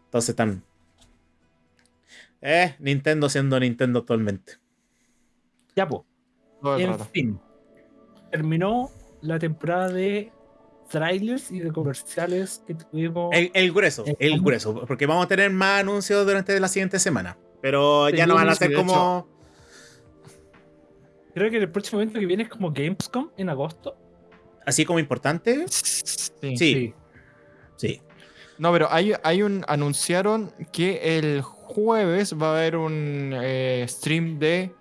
Entonces están. Eh, Nintendo siendo Nintendo actualmente. Ya, pues. En rato. fin. Terminó la temporada de trailers y de comerciales que tuvimos. El, el grueso, El- el grueso, porque vamos a tener más anuncios durante la siguiente semana. Pero ya Sí, no van a ser como. Creo que el próximo evento que viene es como Gamescom en agosto. Así como importante. Sí. Sí, sí. No, pero hay, hay un. Anunciaron que el jueves va a haber un eh, stream de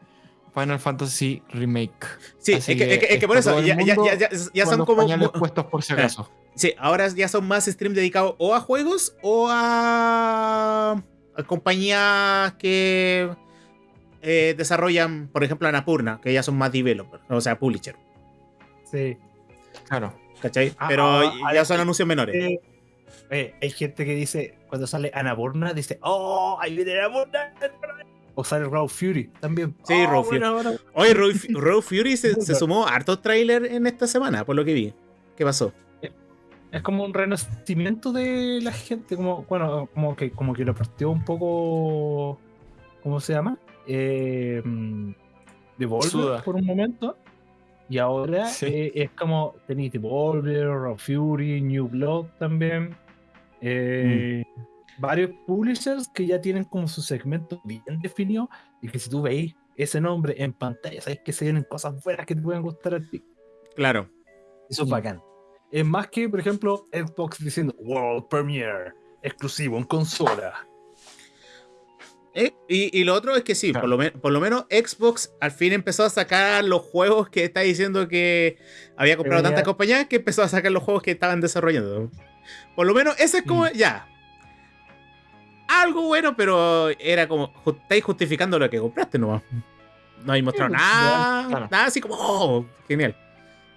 Final Fantasy Remake. Sí, es Así que, es que- es que por eso ya, ya- ya- ya- son los como. puestos por si Eh. acaso. Sí, ahora ya son más streams dedicados o a juegos o a, a compañías que eh, desarrollan, por ejemplo, Anapurna, que ya son más developers, o sea, publisher. Sí. Claro. ¿Cachai? Ah, Pero ah, ya ah, son anuncios menores. Eh, hay gente que dice, cuando sale Anaborna, dice, ¡Oh! Ahí viene Anaborna. O sale Raw Fury también. Sí, Oh, Raw bueno, bueno. Oye, Road, Fu- Road Fury se, se sumó a hartos trailers en esta semana, por lo que vi. ¿Qué pasó? Es como un renacimiento de la gente, como, bueno, como que, como que lo partió un poco, ¿cómo se llama? Eh, mm, Devolver Suda. por un momento. Y ahora Sí. eh, es como tenéis Devolver, Raw Fury, New Blood también. eh, Varios publishers que ya tienen como su segmento bien definido y que si tú veis ese nombre en pantalla, sabes que se vienen cosas buenas que te pueden gustar a ti. Claro. Eso es bacán. Es más que, por ejemplo, Xbox diciendo World Premiere, exclusivo en consola. Eh, y, y lo otro es que sí, Claro. por, lo men- por lo menos Xbox al fin empezó a sacar los juegos que está diciendo que había comprado venía- tantas compañías que empezó a sacar los juegos que estaban desarrollando. Por lo menos ese es como, Mm. ya. Algo bueno, pero era como, estáis justificando lo que compraste nomás. No hay mostrado pues, nada, claro. nada así como, oh, genial.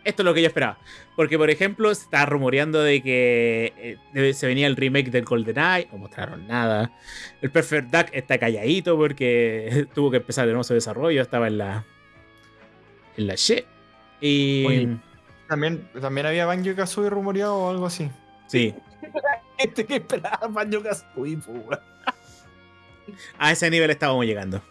Esto es lo que yo esperaba. Porque, por ejemplo, se está rumoreando de que eh, se venía el remake del GoldenEye. No mostraron nada. El Perfect Duck está calladito porque tuvo que empezar de nuevo su desarrollo. Estaba en la. En la shit. Y. Oye. También, también había Banjo Kazooie rumoreado o algo así. Sí. Este que esperaba Banjo Kazooie, weón. A ese nivel estábamos llegando.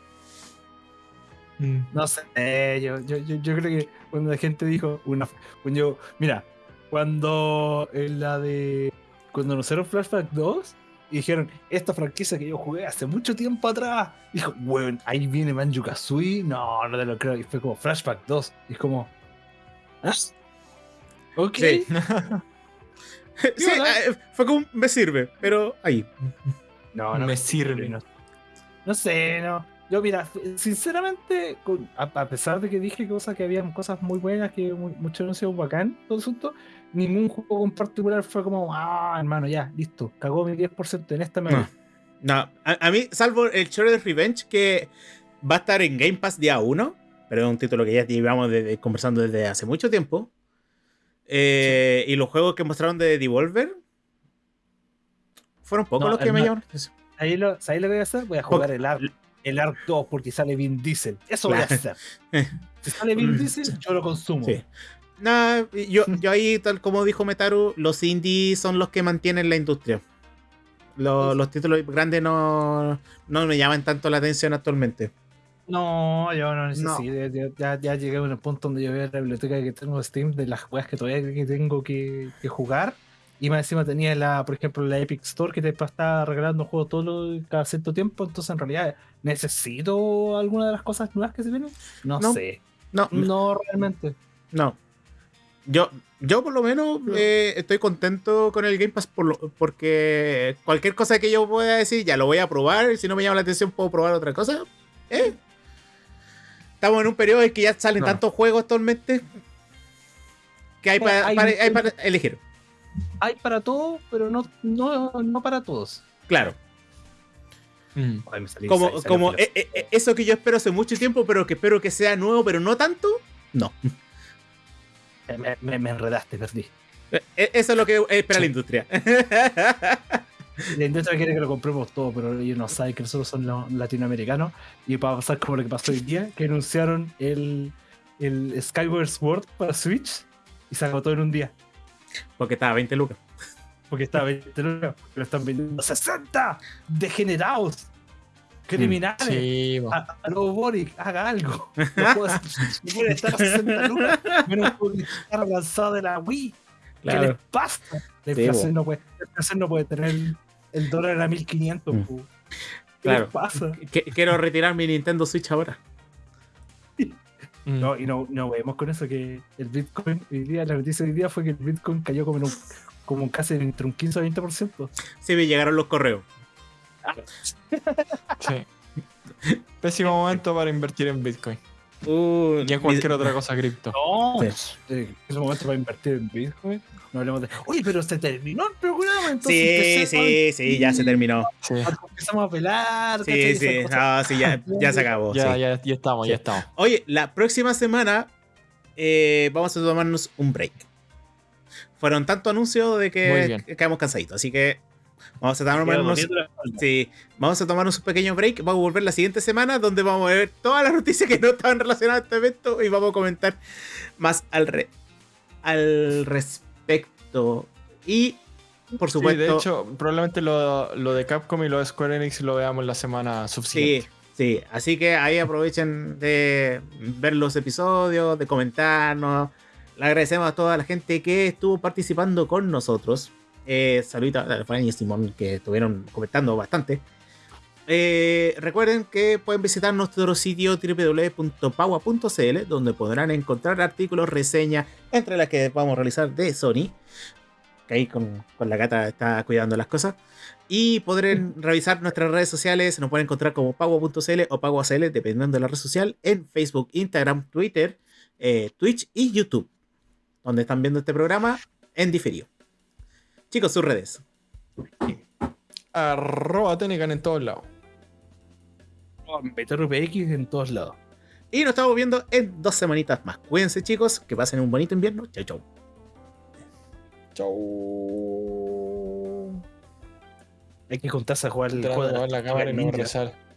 No sé, yo, yo, yo, yo creo que cuando la gente dijo una. Cuando yo, mira, cuando en la de. Cuando anunciaron Flashback 2 y dijeron, esta franquicia que yo jugué hace mucho tiempo atrás. Dijo, weón, ahí viene Banjo Kazooie. No, no te lo creo. Y fue como Flashback 2. Y es como. ¿Ah? Ok. Sí. Eh, fue como me sirve, pero ahí. No, no Me sirve. No, no sé, no. Yo, mira, sinceramente, con- a, a pesar de que dije cosas que habían cosas muy buenas, que mu- muchos anuncios bacán, todo el asunto, ningún juego en particular fue como, ah, hermano, ya, listo, cagó mi 10% en esta voy". No. No, a, a mí, salvo el Shredder's Revenge, que va a estar en Game Pass día 1, pero es un título que ya llevamos conversando desde hace mucho tiempo. Eh, Y los juegos que mostraron de Devolver fueron pocos No, los que me ma- llamaron. Ahí lo, ¿Sabéis lo que voy a hacer? Voy a jugar el ARC, el ARC 2 porque sale Vin Diesel. Eso voy a Claro. hacer. Si sale Vin Diesel, yo lo consumo. Sí. Nah, yo, yo ahí, tal como dijo Metaru, los indies son los que mantienen la industria. Los, los títulos grandes no, no me llaman tanto la atención actualmente. No, yo no necesito. Ya, ya, ya llegué a un punto donde yo veo la biblioteca que tengo Steam de las weas que todavía tengo que, que jugar. Y más encima tenía la, por ejemplo, la Epic Store que te está regalando juegos todo lo- cada cierto tiempo. Entonces, en realidad, ¿necesito alguna de las cosas nuevas que se vienen? No, No. sé. No, No, realmente. No. Yo, yo por lo menos No. eh, estoy contento con el Game Pass por lo- porque cualquier cosa que yo pueda decir ya lo voy a probar. y Si no me llama la atención, puedo probar otra cosa. Eh. Estamos en un periodo en que ya salen tantos juegos actualmente que que hay para, Hay- para- hay para elegir. Hay para todo, pero no, no, no para todos. Claro. Mm. Ay, salí- Como, salí- como filoso. eh, eh, eso que yo espero hace mucho tiempo, pero que espero que sea nuevo, pero no tanto. No. me, me- me enredaste, perdí. Eh, eh, Eso es lo que espera la industria. La industria quiere que lo compremos todo, pero ellos no saben que nosotros somos los latinoamericanos. Y va a pasar como lo que pasó hoy día, que anunciaron el, el Skyward Sword para Switch y se agotó en un día. Porque estaba a 20 lucas. Porque estaba 20 lucas, pero están vendiendo 60 degenerados, criminales. Sí, po. A, a lo Boric, haga algo. No puede, estar a 60 lucas, menos porque está lanzado de la Wii. ¿Qué les pasa? La Sí, inflación, no puede, la inflación no puede tener el, dólar a 1500. Mm. ¿Qué Claro. les pasa? Quiero retirar mi Nintendo Switch ahora. Mm. No, y no, no vemos con eso que el Bitcoin, hoy día, la noticia de hoy día fue que el Bitcoin cayó como, en un, como casi entre un 15 o 20%. Sí, me llegaron los correos. Sí. Pésimo momento para invertir en Bitcoin. Uh, Y en cualquier otra cosa cripto. No, Sí. momento para invertir en Bitcoin. No hablemos de. Oye, pero se terminó el programa, entonces. Sí, sí, sí, ya se terminó. Sí. Empezamos a pelar. Sí, sí, no, ya, ya se acabó. Ya, sí. ya, ya estamos, Sí. ya estamos. Oye, la próxima semana eh, vamos a tomarnos un break. Fueron tanto anuncios de que quedamos cansaditos, así que vamos a tomarnos, sí, vamos a tomarnos un pequeño break. Vamos a volver la siguiente semana donde vamos a ver todas las noticias que no estaban relacionadas a este evento y vamos a comentar más al, re- al respecto. Y, por Sí, supuesto, de hecho, probablemente lo, lo de Capcom y lo de Square Enix lo veamos la semana Sí, subsiguiente. sí. Así que ahí aprovechen de ver los episodios, de comentarnos. Le agradecemos a toda la gente que estuvo participando con nosotros. Eh, saluditos a Fran y Simón que estuvieron comentando bastante. Eh, recuerden que pueden visitar nuestro sitio www.paua.cl donde podrán encontrar artículos, reseñas, entre las que vamos a realizar de Sony. Que ahí con, con la gata está cuidando las cosas. Y podrán revisar nuestras redes sociales. Nos pueden encontrar como pago.cl o pago.cl, dependiendo de la red social, en Facebook, Instagram, Twitter, eh, Twitch y YouTube, donde están viendo este programa en diferido. Chicos, sus redes. Arroba Tenecan en todos lados. BTRPX en todos lados. Y nos estamos viendo en dos semanitas más. Cuídense, chicos, que pasen un bonito invierno. Chau, chau. Chau. Hay que juntarse a jugar el juego la cámara y no resale.